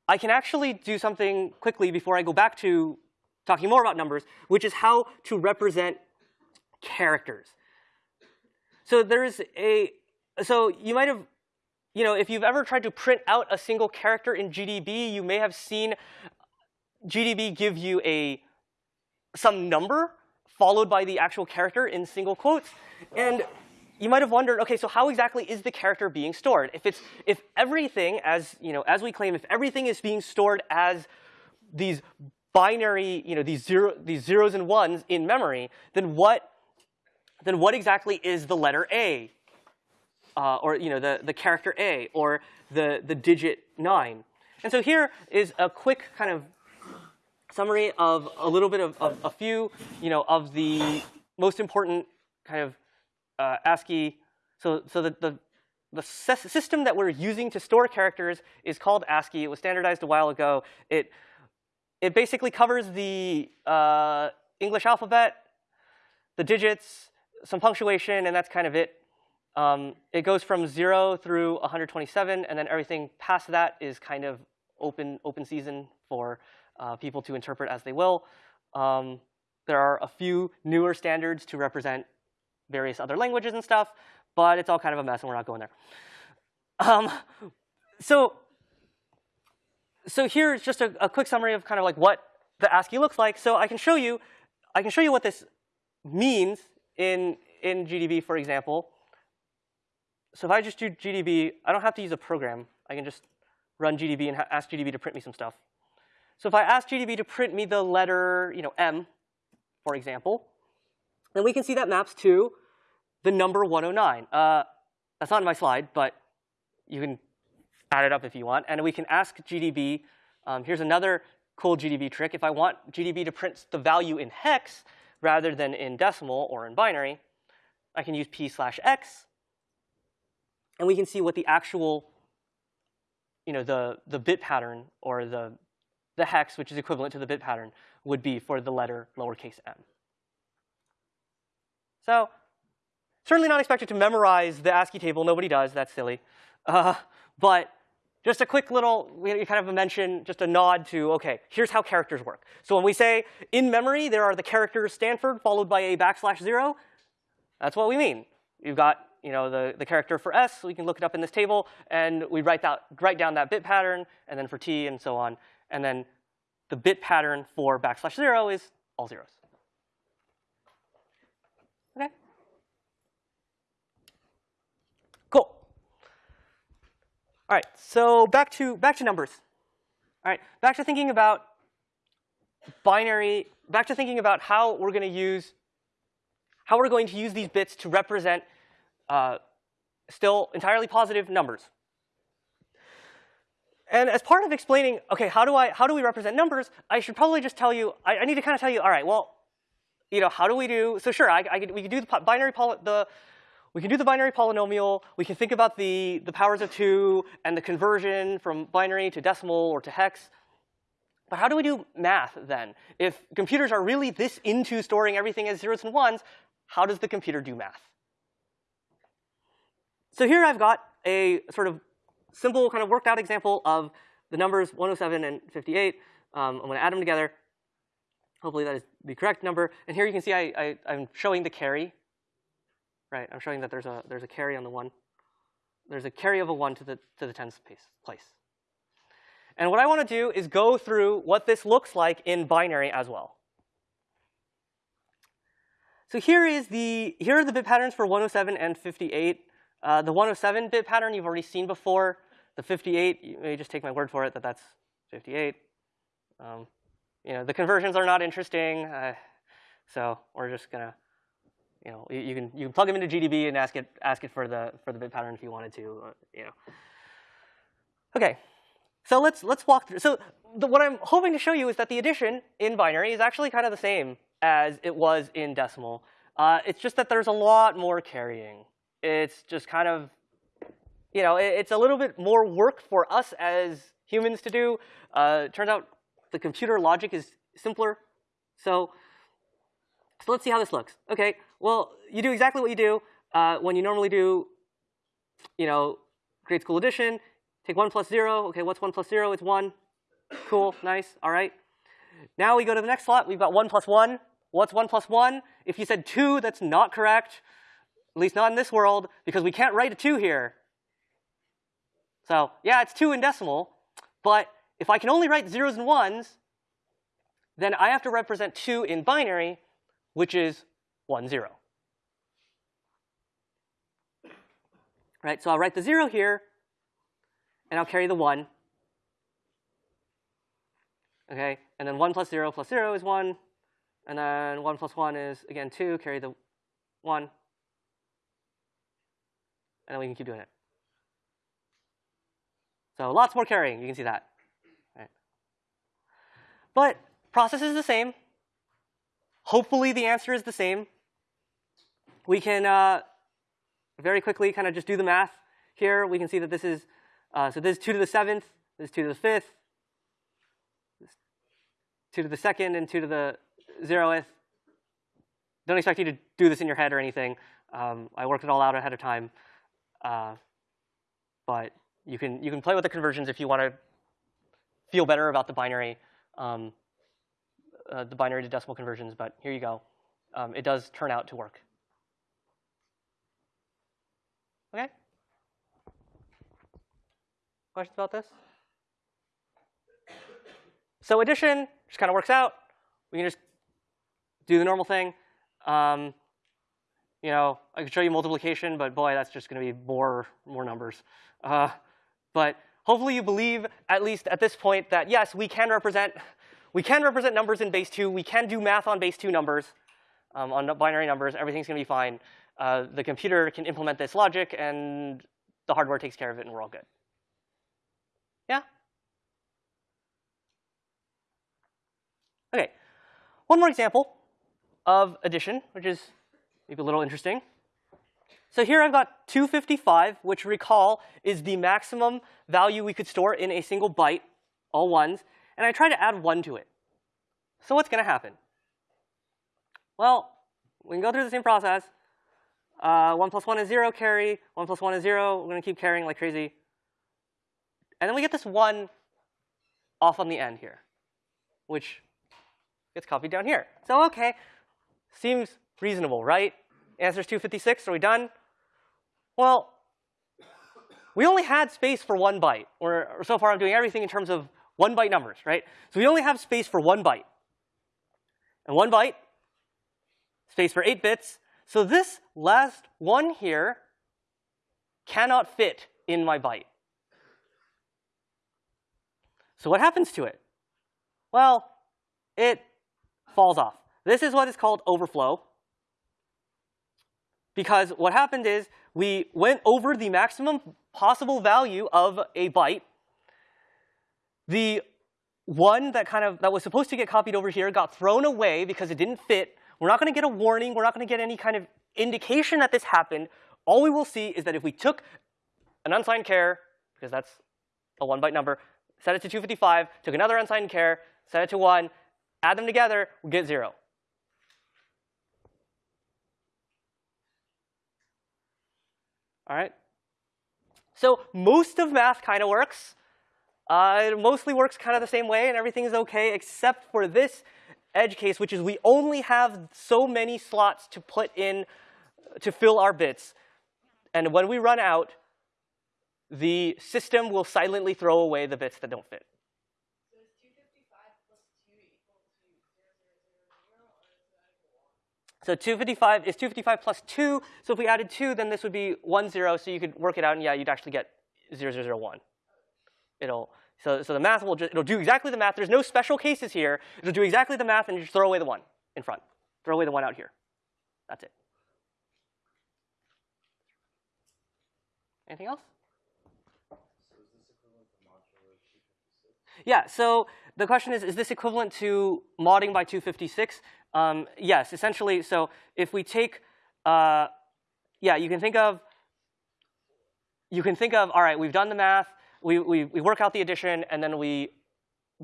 I can actually do something quickly before I go back to talking more about numbers, which is how to represent characters. So there's a, so you might have, you know, if you've ever tried to print out a single character in GDB, you may have seen GDB give you a, some number followed by the actual character in single quotes. And you might have wondered, okay, so how exactly is the character being stored? If it's if everything, as you know, as we claim, if everything is being stored as these binary, you know, these zero these zeros and ones in memory, then what then what exactly is the letter A? Uh, or you know, the, the character A or the, the digit nine. And so here is a quick kind of summary of a little bit of, of a few, you know, of the most important kind of uh, ASCII. So, so the, the, the system that we're using to store characters is called ASCII. It was standardized a while ago. It, it basically covers the uh, English alphabet, the digits, some punctuation, and that's kind of it. Um, it goes from 0 through 127, and then everything past that is kind of open, open season for uh, people to interpret as they will. Um, there are a few newer standards to represent various other languages and stuff, but it's all kind of a mess, and we're not going there. Um, so, so here's just a, a quick summary of kind of like what the ASCII looks like. So I can show you, I can show you what this means in in GDB, for example. So if I just do GDB, I don't have to use a program. I can just run GDB and ask GDB to print me some stuff. So if I ask GDB to print me the letter, you know, M, for example, then we can see that maps to the number 109. Uh, that's not in my slide, but you can add it up if you want. And we can ask GDB, um, here's another cool GDB trick. If I want GDB to print the value in hex rather than in decimal or in binary, I can use p slash x, and we can see what the actual, you know, the, the bit pattern or the, the hex, which is equivalent to the bit pattern, would be for the letter lowercase m. So certainly not expected to memorize the ASCII table. Nobody does. That's silly. Uh, but just a quick little, kind of a mention, just a nod to, OK, here's how characters work. So when we say in memory, there are the characters Stanford followed by a backslash 0, that's what we mean. You've got you know, the, the character for S, we can look it up in this table, and we write, that, write down that bit pattern, and then for T, and so on. And then the bit pattern for backslash 0 is all zeros. Okay? Cool. All right, so back to, back to numbers. All right, back to thinking about binary, back to thinking about how we're going to use how we're going to use these bits to represent uh, still entirely positive numbers. And as part of explaining, OK, how do, I, how do we represent numbers, I should probably just tell you, I, I need to kind of tell you, all right, well, you know, how do we do, so sure, I, I we can do the binary, the, we can do the binary polynomial. We can think about the, the powers of 2 and the conversion from binary to decimal or to hex. But how do we do math then? If computers are really this into storing everything as zeros and ones, how does the computer do math? So here I've got a sort of simple kind of worked out example of the numbers 107 and 58. Um, I'm going to add them together. Hopefully that is the correct number. And here you can see I, I, am showing the carry. Right, I'm showing that there's a, there's a carry on the 1. There's a carry of a 1 to the, to the tens place. And what I want to do is go through what this looks like in binary as well. So here is the here are the bit patterns for 107 and 58. Uh, the 107 bit pattern you've already seen before. The 58, you may just take my word for it that that's 58. Um, you know, the conversions are not interesting, uh, so we're just gonna, you know, you, you, can you can plug them into GDB and ask it ask it for the for the bit pattern if you wanted to, uh, you know. Okay, so let's let's walk through. So the, what I'm hoping to show you is that the addition in binary is actually kind of the same as it was in decimal. Uh, it's just that there's a lot more carrying. It's just kind of, you know, it, it's a little bit more work for us as humans to do. Uh, turns out the computer logic is simpler. So, so let's see how this looks. OK, well, you do exactly what you do uh, when you normally do you know, grade school addition, take 1 plus 0. OK, what's 1 plus 0? It's 1. Cool, nice, all right. Now we go to the next slot. We've got 1 plus 1. What's 1 plus 1? If you said 2, that's not correct, at least not in this world, because we can't write a 2 here. So yeah, it's 2 in decimal, but if I can only write zeros and ones, then I have to represent 2 in binary, which is 1, 0. Right, so I'll write the 0 here, and I'll carry the 1. Okay, and then 1 plus 0 plus 0 is 1. And then 1 plus 1 is, again, 2, carry the 1. And then we can keep doing it. So lots more carrying, you can see that. Right. But process is the same. Hopefully the answer is the same. We can uh, very quickly kind of just do the math here. We can see that this is, uh, so this is 2 to the 7th, this is 2 to the 5th, 2 to the 2nd, and 2 to the 0th. Don't expect you to do this in your head or anything. Um, I worked it all out ahead of time. Uh, but you can, you can play with the conversions if you want to feel better about the binary, um, uh, the binary to decimal conversions. But here you go. Um, it does turn out to work. Okay? Questions about this? So addition just kind of works out. We can just do the normal thing. Um, you know, I could show you multiplication, but boy, that's just going to be more more numbers. Uh, but hopefully you believe, at least at this point, that yes, we can represent we can represent numbers in base two. We can do math on base two numbers, um, on binary numbers. Everything's going to be fine. Uh, the computer can implement this logic, and the hardware takes care of it, and we're all good. Yeah? OK, one more example of addition, which is maybe a little interesting. So here I've got 255, which recall is the maximum value we could store in a single byte, all ones, and I try to add 1 to it. So what's going to happen? Well, we can go through the same process. Uh, 1 plus 1 is 0 carry, 1 plus 1 is 0. We're going to keep carrying like crazy. And then we get this 1 off on the end here, which gets copied down here. So OK, seems reasonable, right? Answer is 256. Are we done? Well, we only had space for one byte. Or, or so far, I'm doing everything in terms of one byte numbers, right? So we only have space for one byte. And one byte, space for 8 bits. So this last one here cannot fit in my byte. So what happens to it? Well, it falls off. This is what is called overflow. Because what happened is we went over the maximum possible value of a byte. The one that kind of that was supposed to get copied over here got thrown away because it didn't fit. We're not going to get a warning. We're not going to get any kind of indication that this happened. All we will see is that if we took an unsigned char, because that's a one byte number, set it to 255, took another unsigned char, set it to 1, add them together, we get 0. All right. So most of math kind of works. Uh, it mostly works kind of the same way, and everything is OK, except for this edge case, which is we only have so many slots to put in to fill our bits. And when we run out, the system will silently throw away the bits that don't fit. So 255 is 255 plus 2. So if we added 2, then this would be 1, 0. So you could work it out, and yeah, you'd actually get 0, 0, 0, 1. It'll, so, so the math will just, it'll do exactly the math. There's no special cases here. It'll do exactly the math, and you just throw away the 1 in front. Throw away the 1 out here. That's it. Anything else? Yeah, so the question is, is this equivalent to modding by 256? Um, yes, essentially, so if we take, uh, yeah, you can think of, you can think of, all right, we've done the math, we, we, we work out the addition, and then we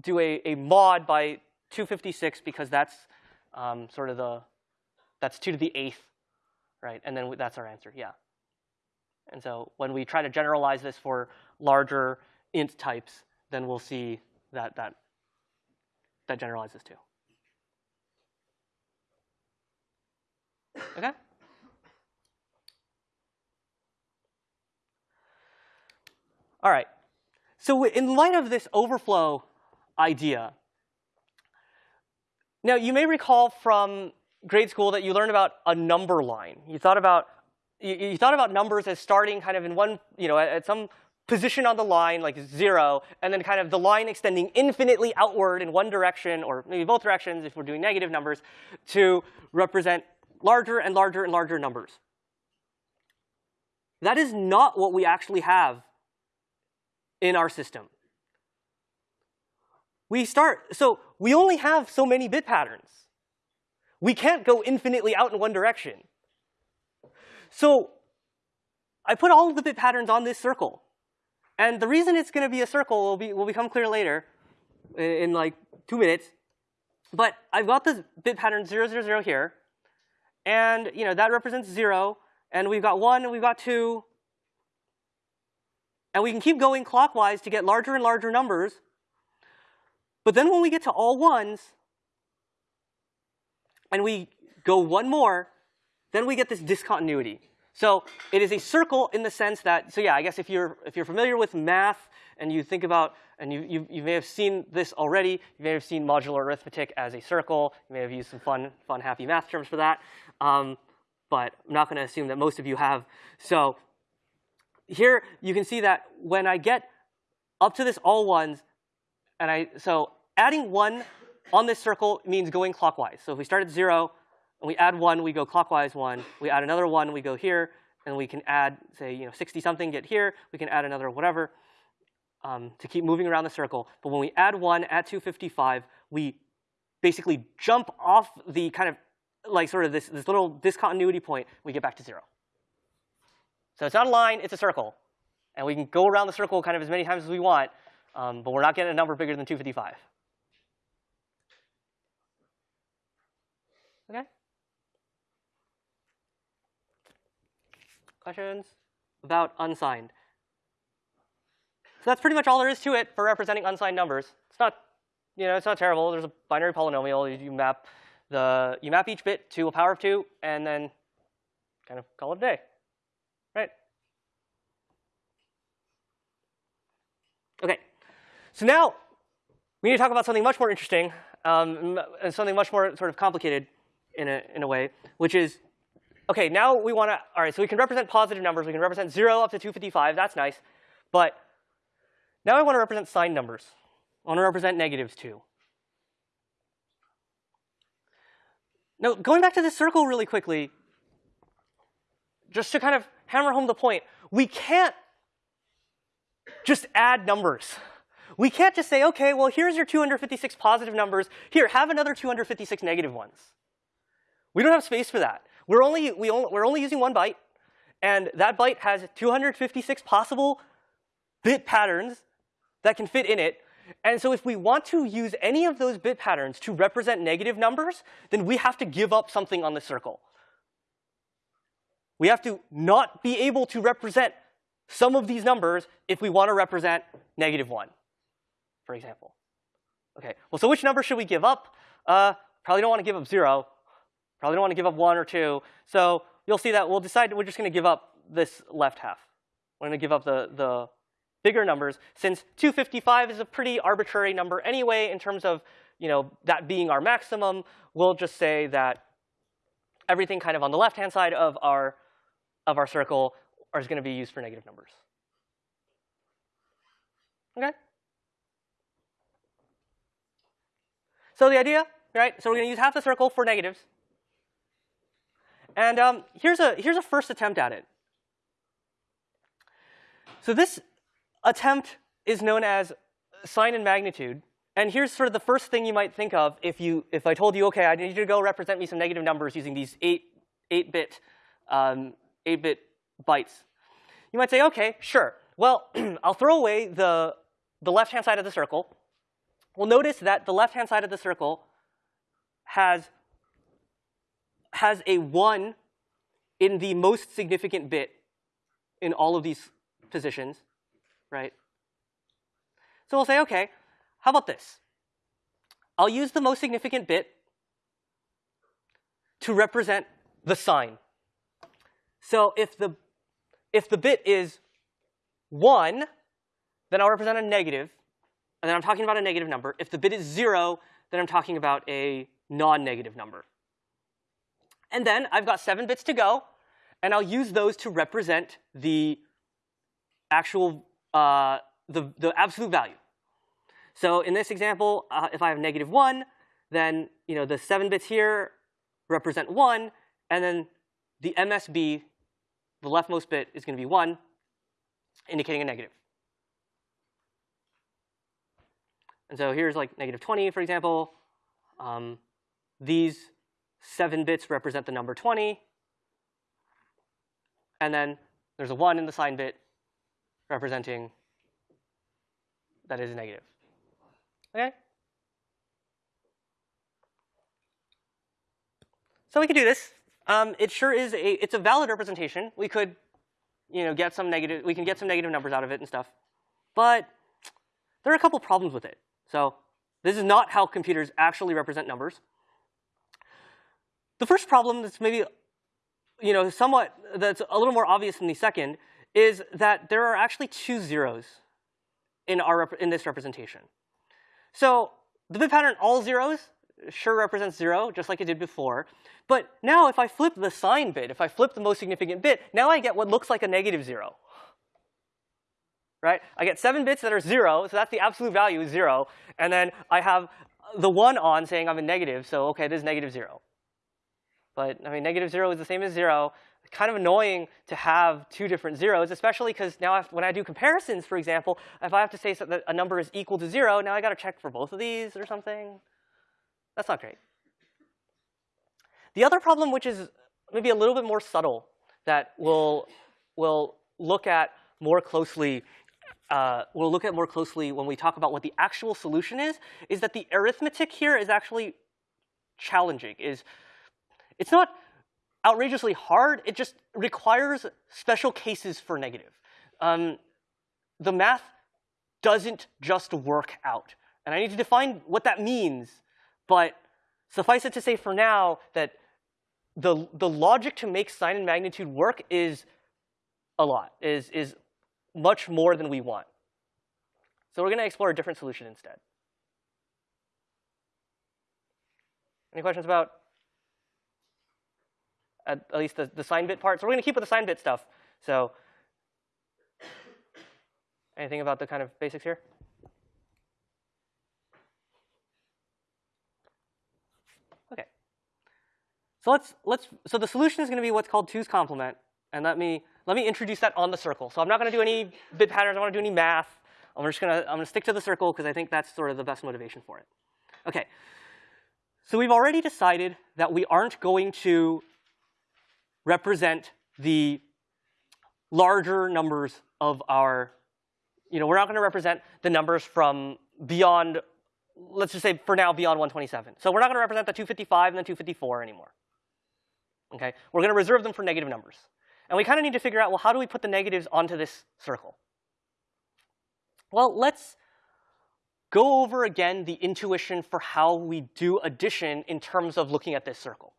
do a, a mod by 256 because that's um, sort of the, that's 2 to the 8th, right? And then that's our answer, yeah. And so when we try to generalize this for larger int types, then we'll see that that, that generalizes too. Okay? All right. So in light of this overflow idea, now you may recall from grade school that you learned about a number line. You thought about you, you thought about numbers as starting kind of in one, you know, at, at some position on the line, like zero, and then kind of the line extending infinitely outward in one direction, or maybe both directions if we're doing negative numbers, to represent larger and larger and larger numbers. That is not what we actually have in our system. We start, so we only have so many bit patterns. We can't go infinitely out in one direction. So I put all of the bit patterns on this circle. And the reason it's going to be a circle will, be, will become clear later in, like two minutes. But I've got this bit pattern 0, 0, 0 here. And you know that represents 0. And we've got 1 and we've got 2. And we can keep going clockwise to get larger and larger numbers. But then when we get to all ones, and we go one more, then we get this discontinuity. So it is a circle in the sense that, so yeah, I guess if you're, if you're familiar with math and you think about, and you, you, you may have seen this already, you may have seen modular arithmetic as a circle. You may have used some fun, fun happy math terms for that. Um, but I'm not going to assume that most of you have. So here you can see that when I get up to this all ones, and I, so adding one on this circle means going clockwise. So if we start at zero, and we add one, we go clockwise one. We add another one, we go here, and we can add, say, you know, 60 something, get here. We can add another whatever um, to keep moving around the circle. But when we add one at 255, we basically jump off the kind of like sort of this, this little discontinuity point. We get back to zero. So it's not a line, it's a circle. And we can go around the circle kind of as many times as we want, um, but we're not getting a number bigger than 255. Okay? Questions about unsigned? So that's pretty much all there is to it for representing unsigned numbers. It's not, you know, it's not terrible. There's a binary polynomial. You, you map the, you map each bit to a power of two, and then kind of call it a day, right? Okay, so now we need to talk about something much more interesting um, and something much more sort of complicated in a, in a way, which is OK, now we want to, all right, so we can represent positive numbers. We can represent 0 up to 255. That's nice. But now I want to represent signed numbers. I want to represent negatives too. Now, going back to this circle really quickly, just to kind of hammer home the point, we can't just add numbers. We can't just say, OK, well, here's your 256 positive numbers. Here, have another 256 negative ones. We don't have space for that. We're only, we only, we're only using one byte, and that byte has 256 possible bit patterns that can fit in it. And so if we want to use any of those bit patterns to represent negative numbers, then we have to give up something on the circle. We have to not be able to represent some of these numbers if we want to represent negative 1, for example. OK, well, so which number should we give up? Uh, probably don't want to give up 0. Probably don't want to give up 1 or 2. So you'll see that we'll decide we're just going to give up this left half. We're going to give up the, the bigger numbers, since 255 is a pretty arbitrary number anyway in terms of you know, that being our maximum, we'll just say that everything kind of on the left-hand side of our, of our circle is going to be used for negative numbers. Okay? So the idea, right? So we're going to use half the circle for negatives. And um, here's, a, here's a first attempt at it. So this attempt is known as sign and magnitude. And here's sort of the first thing you might think of if, you, if I told you, OK, I need you to go represent me some negative numbers using these 8, 8-bit um, 8-bit bytes. You might say, OK, sure. Well, *clears throat* I'll throw away the, the left-hand side of the circle. Well, notice that the left-hand side of the circle has, has a 1 in the most significant bit in all of these positions, right? So we'll say, OK, how about this? I'll use the most significant bit to represent the sign. So if the, if the bit is 1, then I'll represent a negative, and then I'm talking about a negative number. If the bit is 0, then I'm talking about a non-negative number. And then I've got 7 bits to go, and I'll use those to represent the actual, uh, the, the absolute value. So in this example, uh, if I have negative 1, then you know, the 7 bits here represent 1, and then the MSB, the leftmost bit, is going to be 1, indicating a negative. And so here's like negative 20, for example. Um, these 7 bits represent the number 20. And then there's a 1 in the sign bit representing that is negative. Okay? So we could do this. Um, it sure is a, it's a valid representation. We could, you know, get some negative, we can get some negative numbers out of it and stuff. But there are a couple problems with it. So this is not how computers actually represent numbers. The first problem that's maybe, you know, somewhat, that's a little more obvious than the second, is that there are actually two zeros in, our, in this representation. So the bit pattern all zeros sure represents zero, just like it did before. But now if I flip the sign bit, if I flip the most significant bit, now I get what looks like a negative zero. Right? I get seven bits that are zero, so that's the absolute value zero. And then I have the one on saying I'm a negative, so OK, this is negative zero. But I mean, negative zero is the same as zero. Kind of annoying to have two different zeros, especially because now I when I do comparisons, for example, if I have to say that a number is equal to zero, now I got to check for both of these or something. That's not great. The other problem, which is maybe a little bit more subtle, that we'll, we'll look at more closely uh, we'll look at more closely when we talk about what the actual solution is, is that the arithmetic here is actually challenging. Is It's not outrageously hard. It just requires special cases for negative. Um, the math doesn't just work out. And I need to define what that means. But suffice it to say for now that the, the logic to make sign and magnitude work is a lot, is, is much more than we want. So we're going to explore a different solution instead. Any questions about at, at least the, the sign bit part? So we're going to keep with the sign bit stuff. So anything about the kind of basics here? Okay. So let's, let's, so the solution is going to be what's called two's complement. And let me, let me introduce that on the circle. So I'm not going to do any bit patterns. I want to do any math. I'm just going to, I'm going to stick to the circle because I think that's sort of the best motivation for it. OK. So we've already decided that we aren't going to represent the larger numbers of our, you know, we're not going to represent the numbers from beyond, let's just say for now, beyond 127. So we're not going to represent the 255 and the 254 anymore. Okay? We're going to reserve them for negative numbers. And we kind of need to figure out, well, how do we put the negatives onto this circle? Well, let's go over again the intuition for how we do addition in terms of looking at this circle.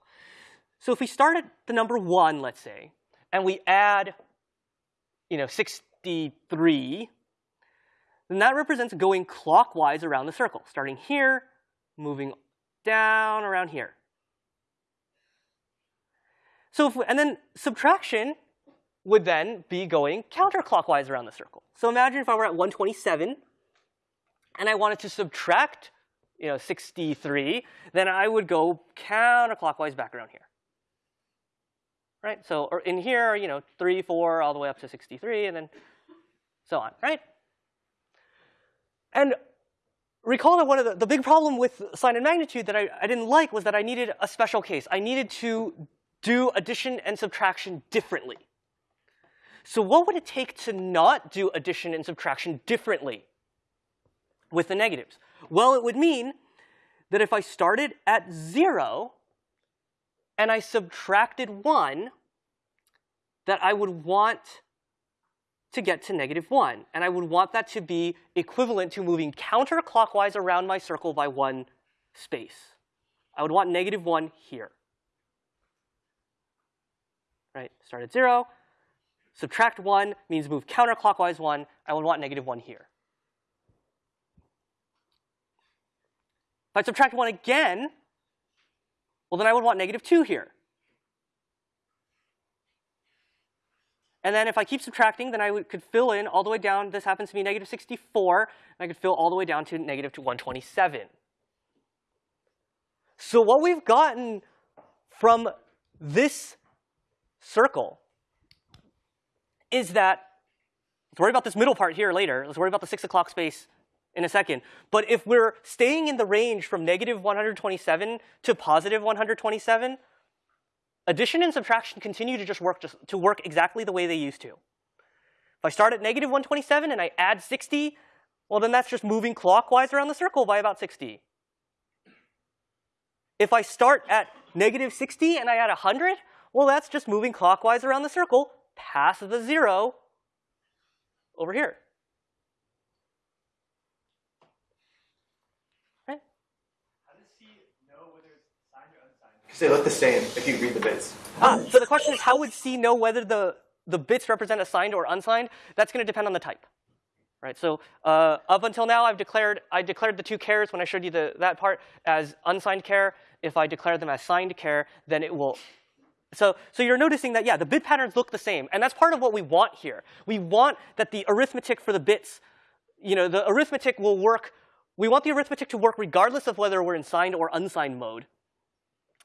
So if we start at the number 1, let's say, and we add you know, 63, then that represents going clockwise around the circle, starting here, moving down around here. So if, and then subtraction would then be going counterclockwise around the circle. So imagine if I were at 127 and I wanted to subtract you know, 63, then I would go counterclockwise back around here. Right? So or in here, you know, 3, 4, all the way up to 63, and then so on, right? And recall that one of the, the big problem with sign and magnitude that I, I didn't like was that I needed a special case. I needed to do addition and subtraction differently. So what would it take to not do addition and subtraction differently with the negatives? Well, it would mean that if I started at 0 and I subtracted 1, that I would want to get to negative 1. And I would want that to be equivalent to moving counterclockwise around my circle by one space. I would want negative 1 here. Right? Start at 0. Subtract 1 means move counterclockwise 1. I would want negative 1 here. If I subtract 1 again, well, then I would want negative 2 here. And then if I keep subtracting, then I would, could fill in all the way down. This happens to be negative 64. And I could fill all the way down to negative 127. So what we've gotten from this circle is that, let's worry about this middle part here later. Let's worry about the 6 o'clock space in a second. But if we're staying in the range from negative 127 to positive 127, addition and subtraction continue to just work just to work exactly the way they used to. If I start at negative 127 and I add 60, well then that's just moving clockwise around the circle by about 60. If I start at negative 60 and I add 100, well that's just moving clockwise around the circle past the zero over here. Right? How does C know whether it's signed or unsigned? Because they look the same if you read the bits. Ah, so the question is, how would C know whether the, the bits represent a signed or unsigned? That's going to depend on the type. Right, so uh, up until now, I've declared I declared the two chars when I showed you the, that part as unsigned char. If I declare them as signed char, then it will. So, so you're noticing that yeah, the bit patterns look the same, and that's part of what we want here. We want that the arithmetic for the bits, you know, the arithmetic will work. We want the arithmetic to work regardless of whether we're in signed or unsigned mode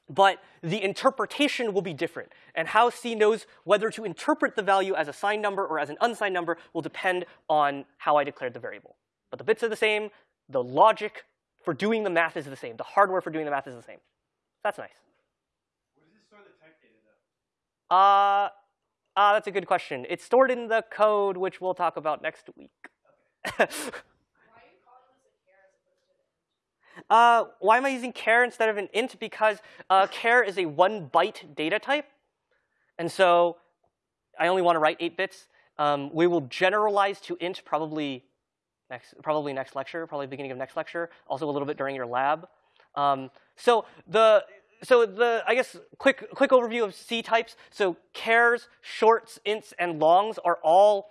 but the interpretation will be different. And how C knows whether to interpret the value as a signed number or as an unsigned number will depend on how I declared the variable. But the bits are the same. The logic for doing the math is the same. The hardware for doing the math is the same. That's nice. Where does it store the type data though? Uh, uh, that's a good question. It's stored in the code, which we'll talk about next week. *laughs* Uh, why am I using char instead of an int? Because uh, char is a one byte data type. And so I only want to write eight bits. Um, we will generalize to int probably next, probably next lecture, probably beginning of next lecture, also a little bit during your lab. Um, so the so the I guess quick quick overview of C types. So chars, shorts, ints, and longs are all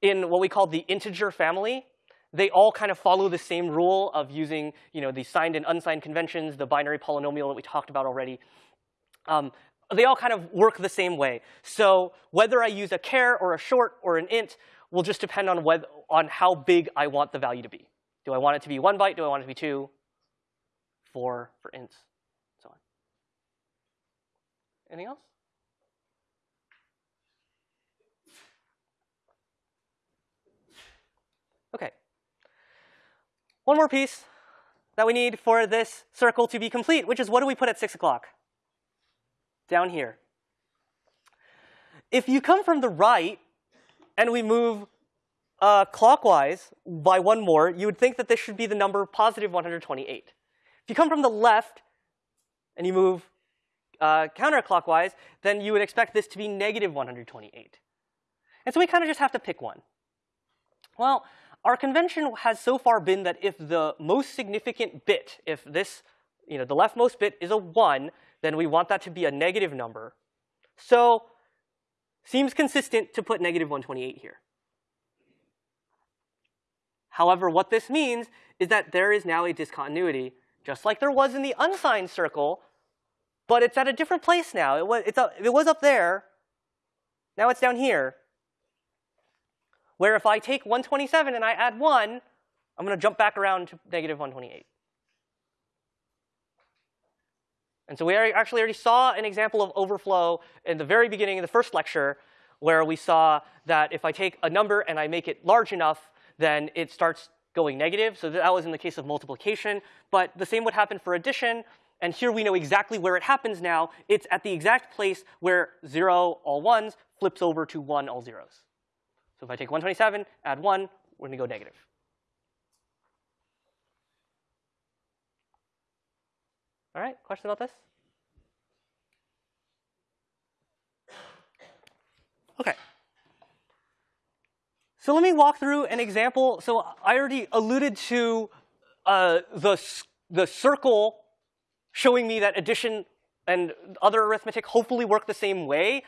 in what we call the integer family they all kind of follow the same rule of using you know, the signed and unsigned conventions, the binary polynomial that we talked about already. Um, they all kind of work the same way. So whether I use a char or a short or an int will just depend on, whether, on how big I want the value to be. Do I want it to be one byte? Do I want it to be two? Four for ints, so on. Anything else? Okay. One more piece that we need for this circle to be complete, which is what do we put at 6 o'clock? Down here. If you come from the right and we move uh, clockwise by one more, you would think that this should be the number positive 128. If you come from the left and you move uh, counterclockwise, then you would expect this to be negative 128. And so we kind of just have to pick one. Well, our convention has so far been that if the most significant bit, if this, you know, the leftmost bit is a 1, then we want that to be a negative number. So seems consistent to put negative 128 here. However, what this means is that there is now a discontinuity, just like there was in the unsigned circle, but it's at a different place now. It was, it's a, it was up there. Now it's down here where if I take 127 and I add 1, I'm going to jump back around to negative 128. And so we actually already saw an example of overflow in the very beginning of the first lecture where we saw that if I take a number and I make it large enough, then it starts going negative. So that was in the case of multiplication. But the same would happen for addition. And here we know exactly where it happens now. It's at the exact place where 0, all 1s, flips over to 1, all zeros. So if I take 127, add 1, we're going to go negative. All right, question about this? Okay. So let me walk through an example. So I already alluded to uh, the, the circle showing me that addition and other arithmetic hopefully work the same way.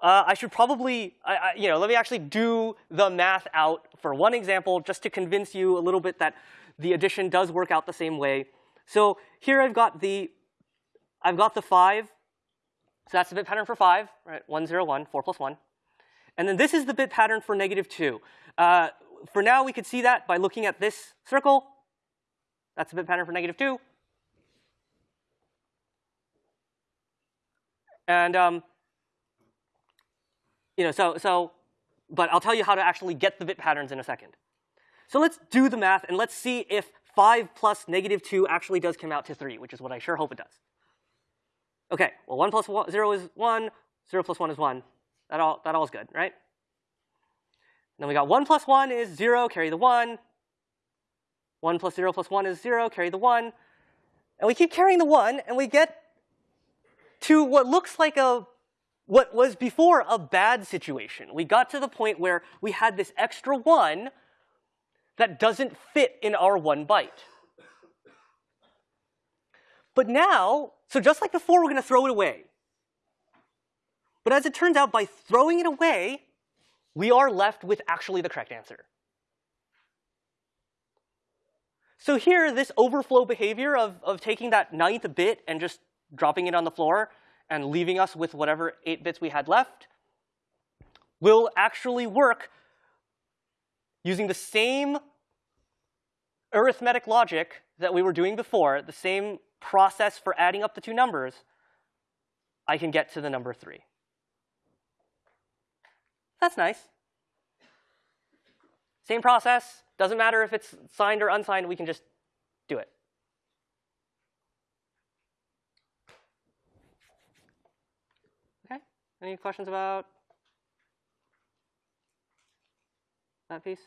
Uh, I should probably, I, I, you know, let me actually do the math out for one example just to convince you a little bit that the addition does work out the same way. So here I've got the, I've got the 5. So that's the bit pattern for 5, right? 1, 0, 1, 4 plus 1. And then this is the bit pattern for negative 2. Uh, for now, we could see that by looking at this circle. That's the bit pattern for negative 2. And um, you know, so so, but I'll tell you how to actually get the bit patterns in a second. So let's do the math and let's see if 5 plus negative 2 actually does come out to 3, which is what I sure hope it does. Okay, well 1 plus one, 0 is 1, 0 plus 1 is 1. That all, that all is good, right? Then we got 1 plus 1 is 0, carry the 1. 1 plus 0 plus 1 is 0, carry the 1. And we keep carrying the 1, and we get to what looks like a what was before a bad situation. We got to the point where we had this extra 1 that doesn't fit in our 1 byte. But now, so just like before, we're going to throw it away. But as it turns out, by throwing it away, we are left with actually the correct answer. So here, this overflow behavior of, of taking that ninth bit and just dropping it on the floor and leaving us with whatever 8 bits we had left will actually work using the same arithmetic logic that we were doing before, the same process for adding up the two numbers, I can get to the number 3. That's nice. Same process. Doesn't matter if it's signed or unsigned. We can just do it. Okay. Any questions about that piece?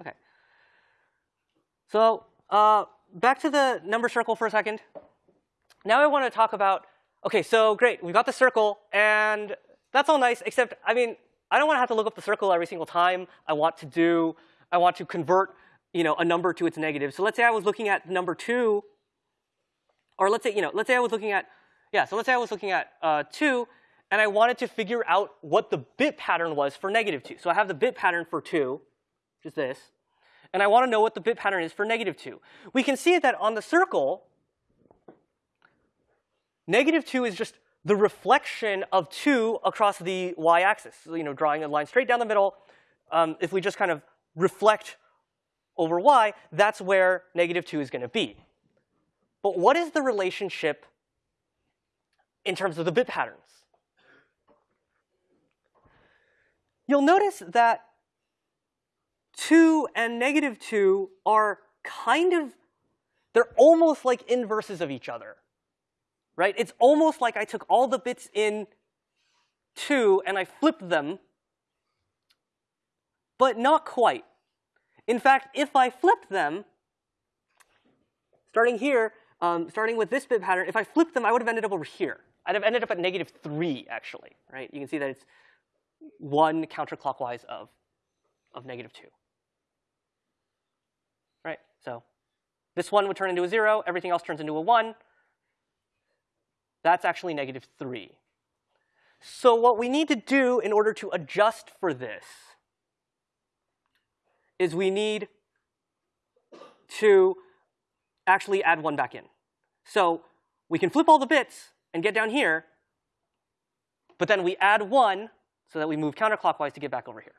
Okay. So uh, back to the number circle for a second. Now I want to talk about, OK, so great. We've got the circle. And that's all nice, except, I mean, I don't want to have to look up the circle every single time I want to do, I want to convert you know, a number to its negative. So let's say I was looking at number 2, or let's say, you know, let's say I was looking at, yeah, so let's say I was looking at uh, 2, and I wanted to figure out what the bit pattern was for negative 2. So I have the bit pattern for 2, which is this, and I want to know what the bit pattern is for negative 2. We can see that on the circle, negative 2 is just the reflection of 2 across the y-axis. So, you know, drawing a line straight down the middle, um, if we just kind of reflect over y, that's where negative 2 is going to be. But what is the relationship in terms of the bit patterns? You'll notice that 2 and negative 2 are kind of, they're almost like inverses of each other right? It's almost like I took all the bits in 2 and I flipped them, but not quite. In fact, if I flipped them, starting here, um, starting with this bit pattern, if I flipped them, I would have ended up over here. I'd have ended up at negative 3, actually, right? You can see that it's 1 counterclockwise of, of negative 2. Right? So this 1 would turn into a 0. Everything else turns into a 1. That's actually negative 3. So what we need to do in order to adjust for this is we need to actually add 1 back in. So we can flip all the bits and get down here, but then we add 1 so that we move counterclockwise to get back over here.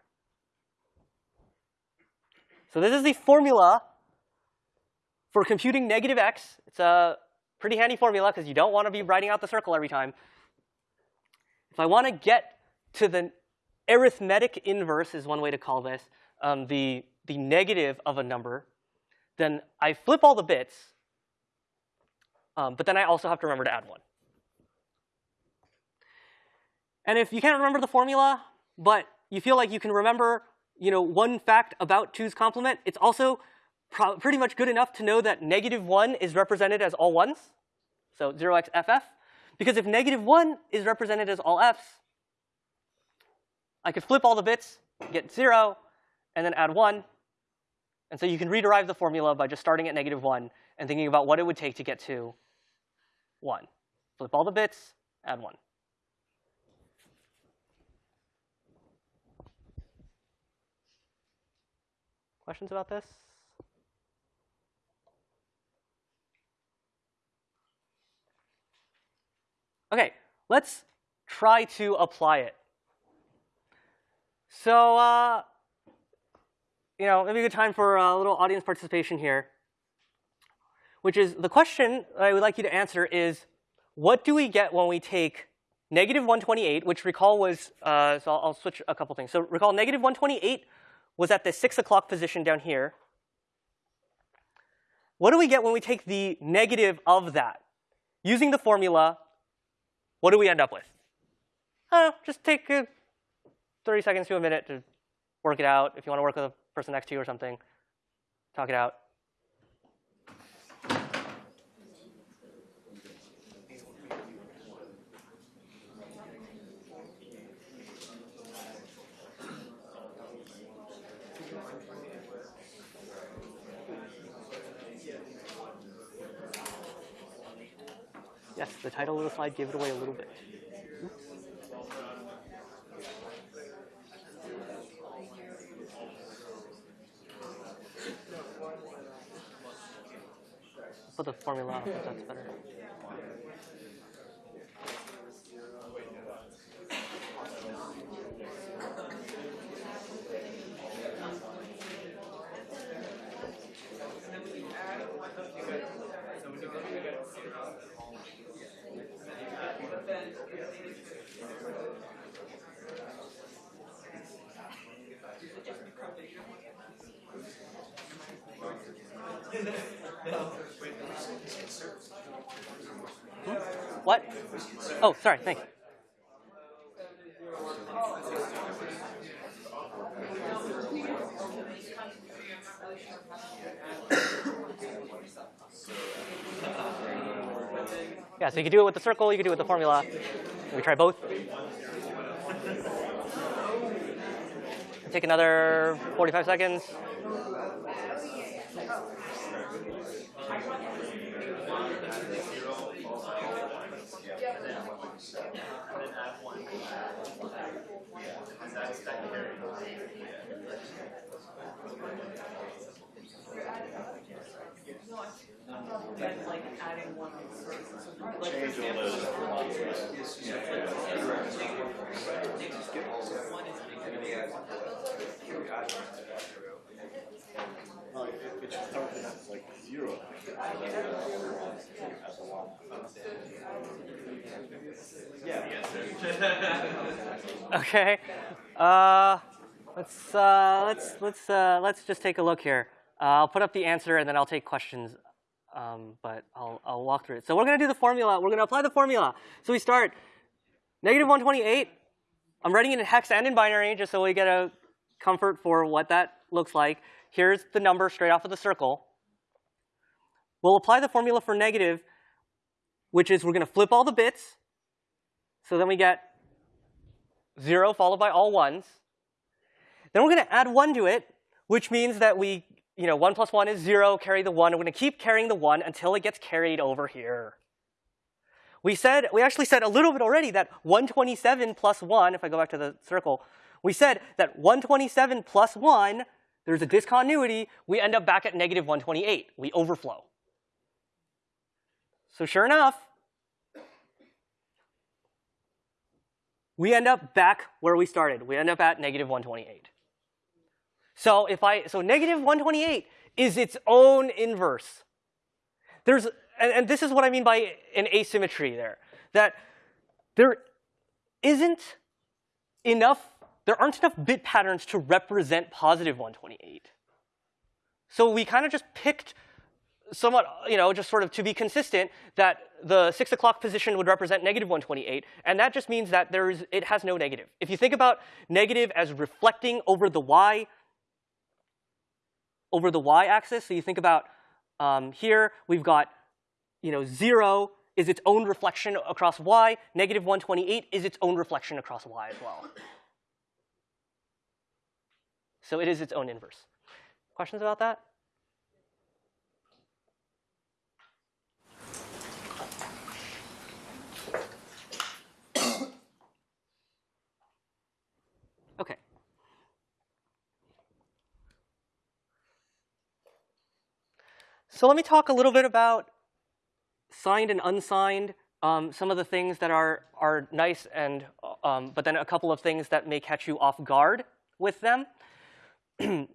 So this is the formula for computing negative x. It's a pretty handy formula because you don't want to be writing out the circle every time. If I want to get to the arithmetic inverse is one way to call this, um, the, the negative of a number, then I flip all the bits, um, but then I also have to remember to add one. And if you can't remember the formula, but you feel like you can remember you know, one fact about 2's complement, it's also pretty much good enough to know that negative 1 is represented as all 1s, so 0xff. Because if negative 1 is represented as all f's, I could flip all the bits, get 0, and then add 1. And so you can rederive the formula by just starting at negative 1 and thinking about what it would take to get to 1. Flip all the bits, add 1. Questions about this? Okay, let's try to apply it. So, uh, you know, maybe a good time for a little audience participation here, which is the question I would like you to answer is, what do we get when we take negative 128, which recall was, uh, so I'll, I'll switch a couple things. So recall negative 128 was at the 6 o'clock position down here. What do we get when we take the negative of that? Using the formula, what do we end up with? Just take uh, 30 seconds to a minute to work it out. If you want to work with a person next to you or something, talk it out. Yes, the title of the slide gave it away a little bit. Put the formula if that's better. What? Oh, sorry, thanks. Yeah, so you can do it with the circle, you can do it with the formula. We try both? Take another 45 seconds. Like adding one. No, it, it should start at like zero. *laughs* Okay. Uh, let's uh, let's let's uh, let's just take a look here. Uh, I'll put up the answer and then I'll take questions, um, but I'll I'll walk through it. So we're gonna do the formula. We're gonna apply the formula. So we start negative 128. I'm writing it in hex and in binary just so we get a comfort for what that looks like. Here's the number straight off of the circle. We'll apply the formula for negative, which is we're gonna flip all the bits. So then we get 0 followed by all ones. Then we're going to add 1 to it, which means that we, you know, 1 plus 1 is 0, carry the 1. And we're going to keep carrying the 1 until it gets carried over here. We said, we actually said a little bit already that 127 plus 1, if I go back to the circle, we said that 127 plus 1, there's a discontinuity, we end up back at negative 128. We overflow. So sure enough, we end up back where we started. We end up at negative 128. So if I so negative 128 is its own inverse. There's and, and this is what I mean by an asymmetry there. That there isn't enough, there aren't enough bit patterns to represent positive 128. So we kind of just picked somewhat, you know, just sort of to be consistent, that the 6 o'clock position would represent negative 128, and that just means that there is, it has no negative. If you think about negative as reflecting over the y, over the y-axis, so you think about um, here, we've got, you know, 0 is its own reflection across y, negative 128 is its own reflection across y as well. So it is its own inverse. Questions about that? Okay. So let me talk a little bit about signed and unsigned, um, some of the things that are, are nice, and, um, but then a couple of things that may catch you off guard with them. *clears throat*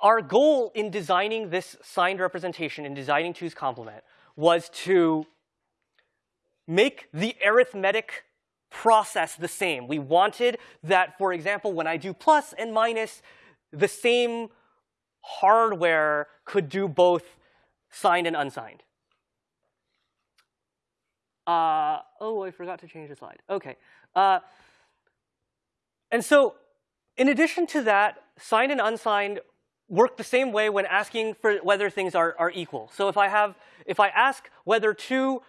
Our goal in designing this signed representation, in designing two's complement, was to make the arithmetic process the same. We wanted that, for example, when I do plus and minus, the same hardware could do both signed and unsigned. Uh, oh, I forgot to change the slide. OK. Uh, and so in addition to that, signed and unsigned work the same way when asking for whether things are, are equal. So if I have, if I ask whether two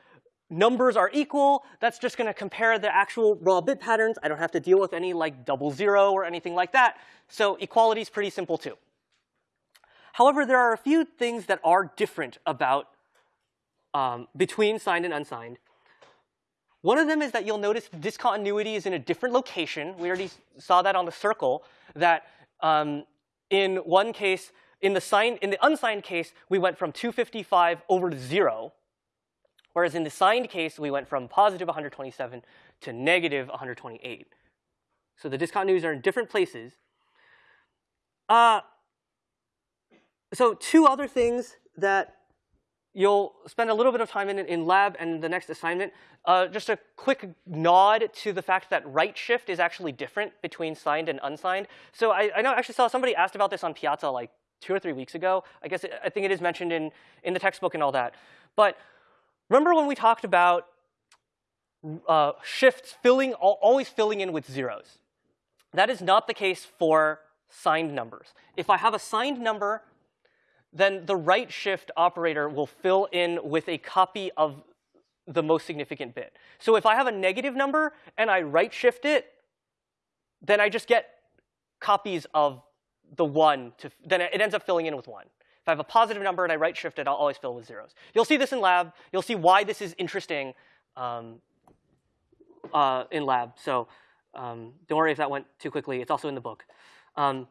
numbers are equal, that's just going to compare the actual raw bit patterns. I don't have to deal with any like double zero or anything like that. So equality is pretty simple too. However, there are a few things that are different about um, between signed and unsigned. One of them is that you'll notice discontinuity is in a different location. We already saw that on the circle, that um, in one case, in the, signed, in the unsigned case, we went from 255 over to 0. Whereas in the signed case, we went from positive 127 to negative 128. So the discontinuities are in different places. Uh, so two other things that you'll spend a little bit of time in in lab and the next assignment. Uh, just a quick nod to the fact that right shift is actually different between signed and unsigned. So I, I know I actually saw somebody asked about this on Piazza like two or three weeks ago. I guess it, I think it is mentioned in, in the textbook and all that. But Remember when we talked about uh, shifts filling, always filling in with zeros? That is not the case for signed numbers. If I have a signed number, then the right shift operator will fill in with a copy of the most significant bit. So if I have a negative number and I right shift it, then I just get copies of the one, to, then it ends up filling in with one. If I have a positive number and I right shift it, I'll always fill with zeros. You'll see this in lab. You'll see why this is interesting um, uh, in lab. So um, don't worry if that went too quickly. It's also in the book. Um,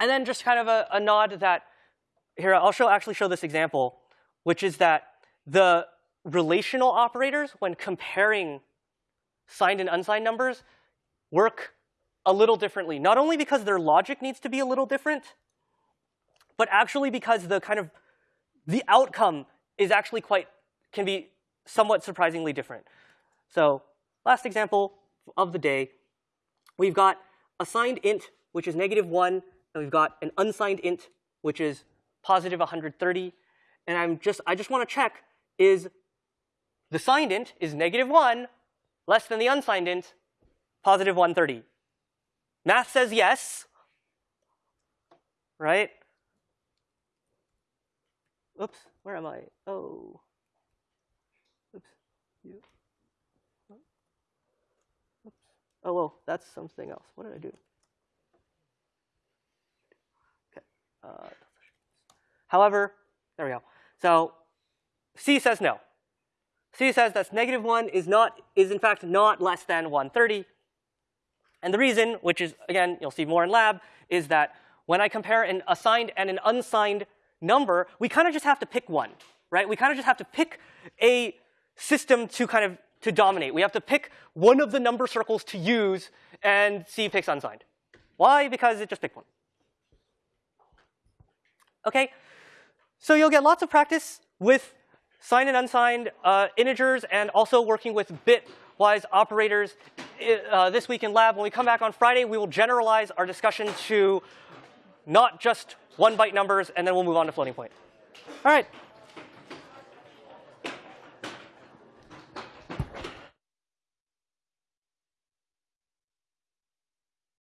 and then just kind of a, a nod that here I'll show actually show this example, which is that the relational operators, when comparing signed and unsigned numbers, work a little differently. Not only because their logic needs to be a little different, but actually because the kind of the outcome is actually quite can be somewhat surprisingly different. So last example of the day, we've got a signed int, which is negative 1, and we've got an unsigned int, which is positive 130. And I'm just, I just want to check, is the signed int is negative 1 less than the unsigned int, positive 130? Math says yes, right? Oops, where am I? Oh. Oops. You. Oops. Oh, well, that's something else. What did I do? Okay. Uh, however, there we go. So C says no. C says that negative 1 is, not, is in fact not less than 130. And the reason, which is, again, you'll see more in lab, is that when I compare an assigned and an unsigned number, we kind of just have to pick one, right? We kind of just have to pick a system to kind of to dominate. We have to pick one of the number circles to use and C picks unsigned. Why? Because it just picked one. Okay, so you'll get lots of practice with signed and unsigned uh, integers and also working with bitwise operators uh, this week in lab. When we come back on Friday, we will generalize our discussion to not just one byte numbers, and then we'll move on to floating point. All right,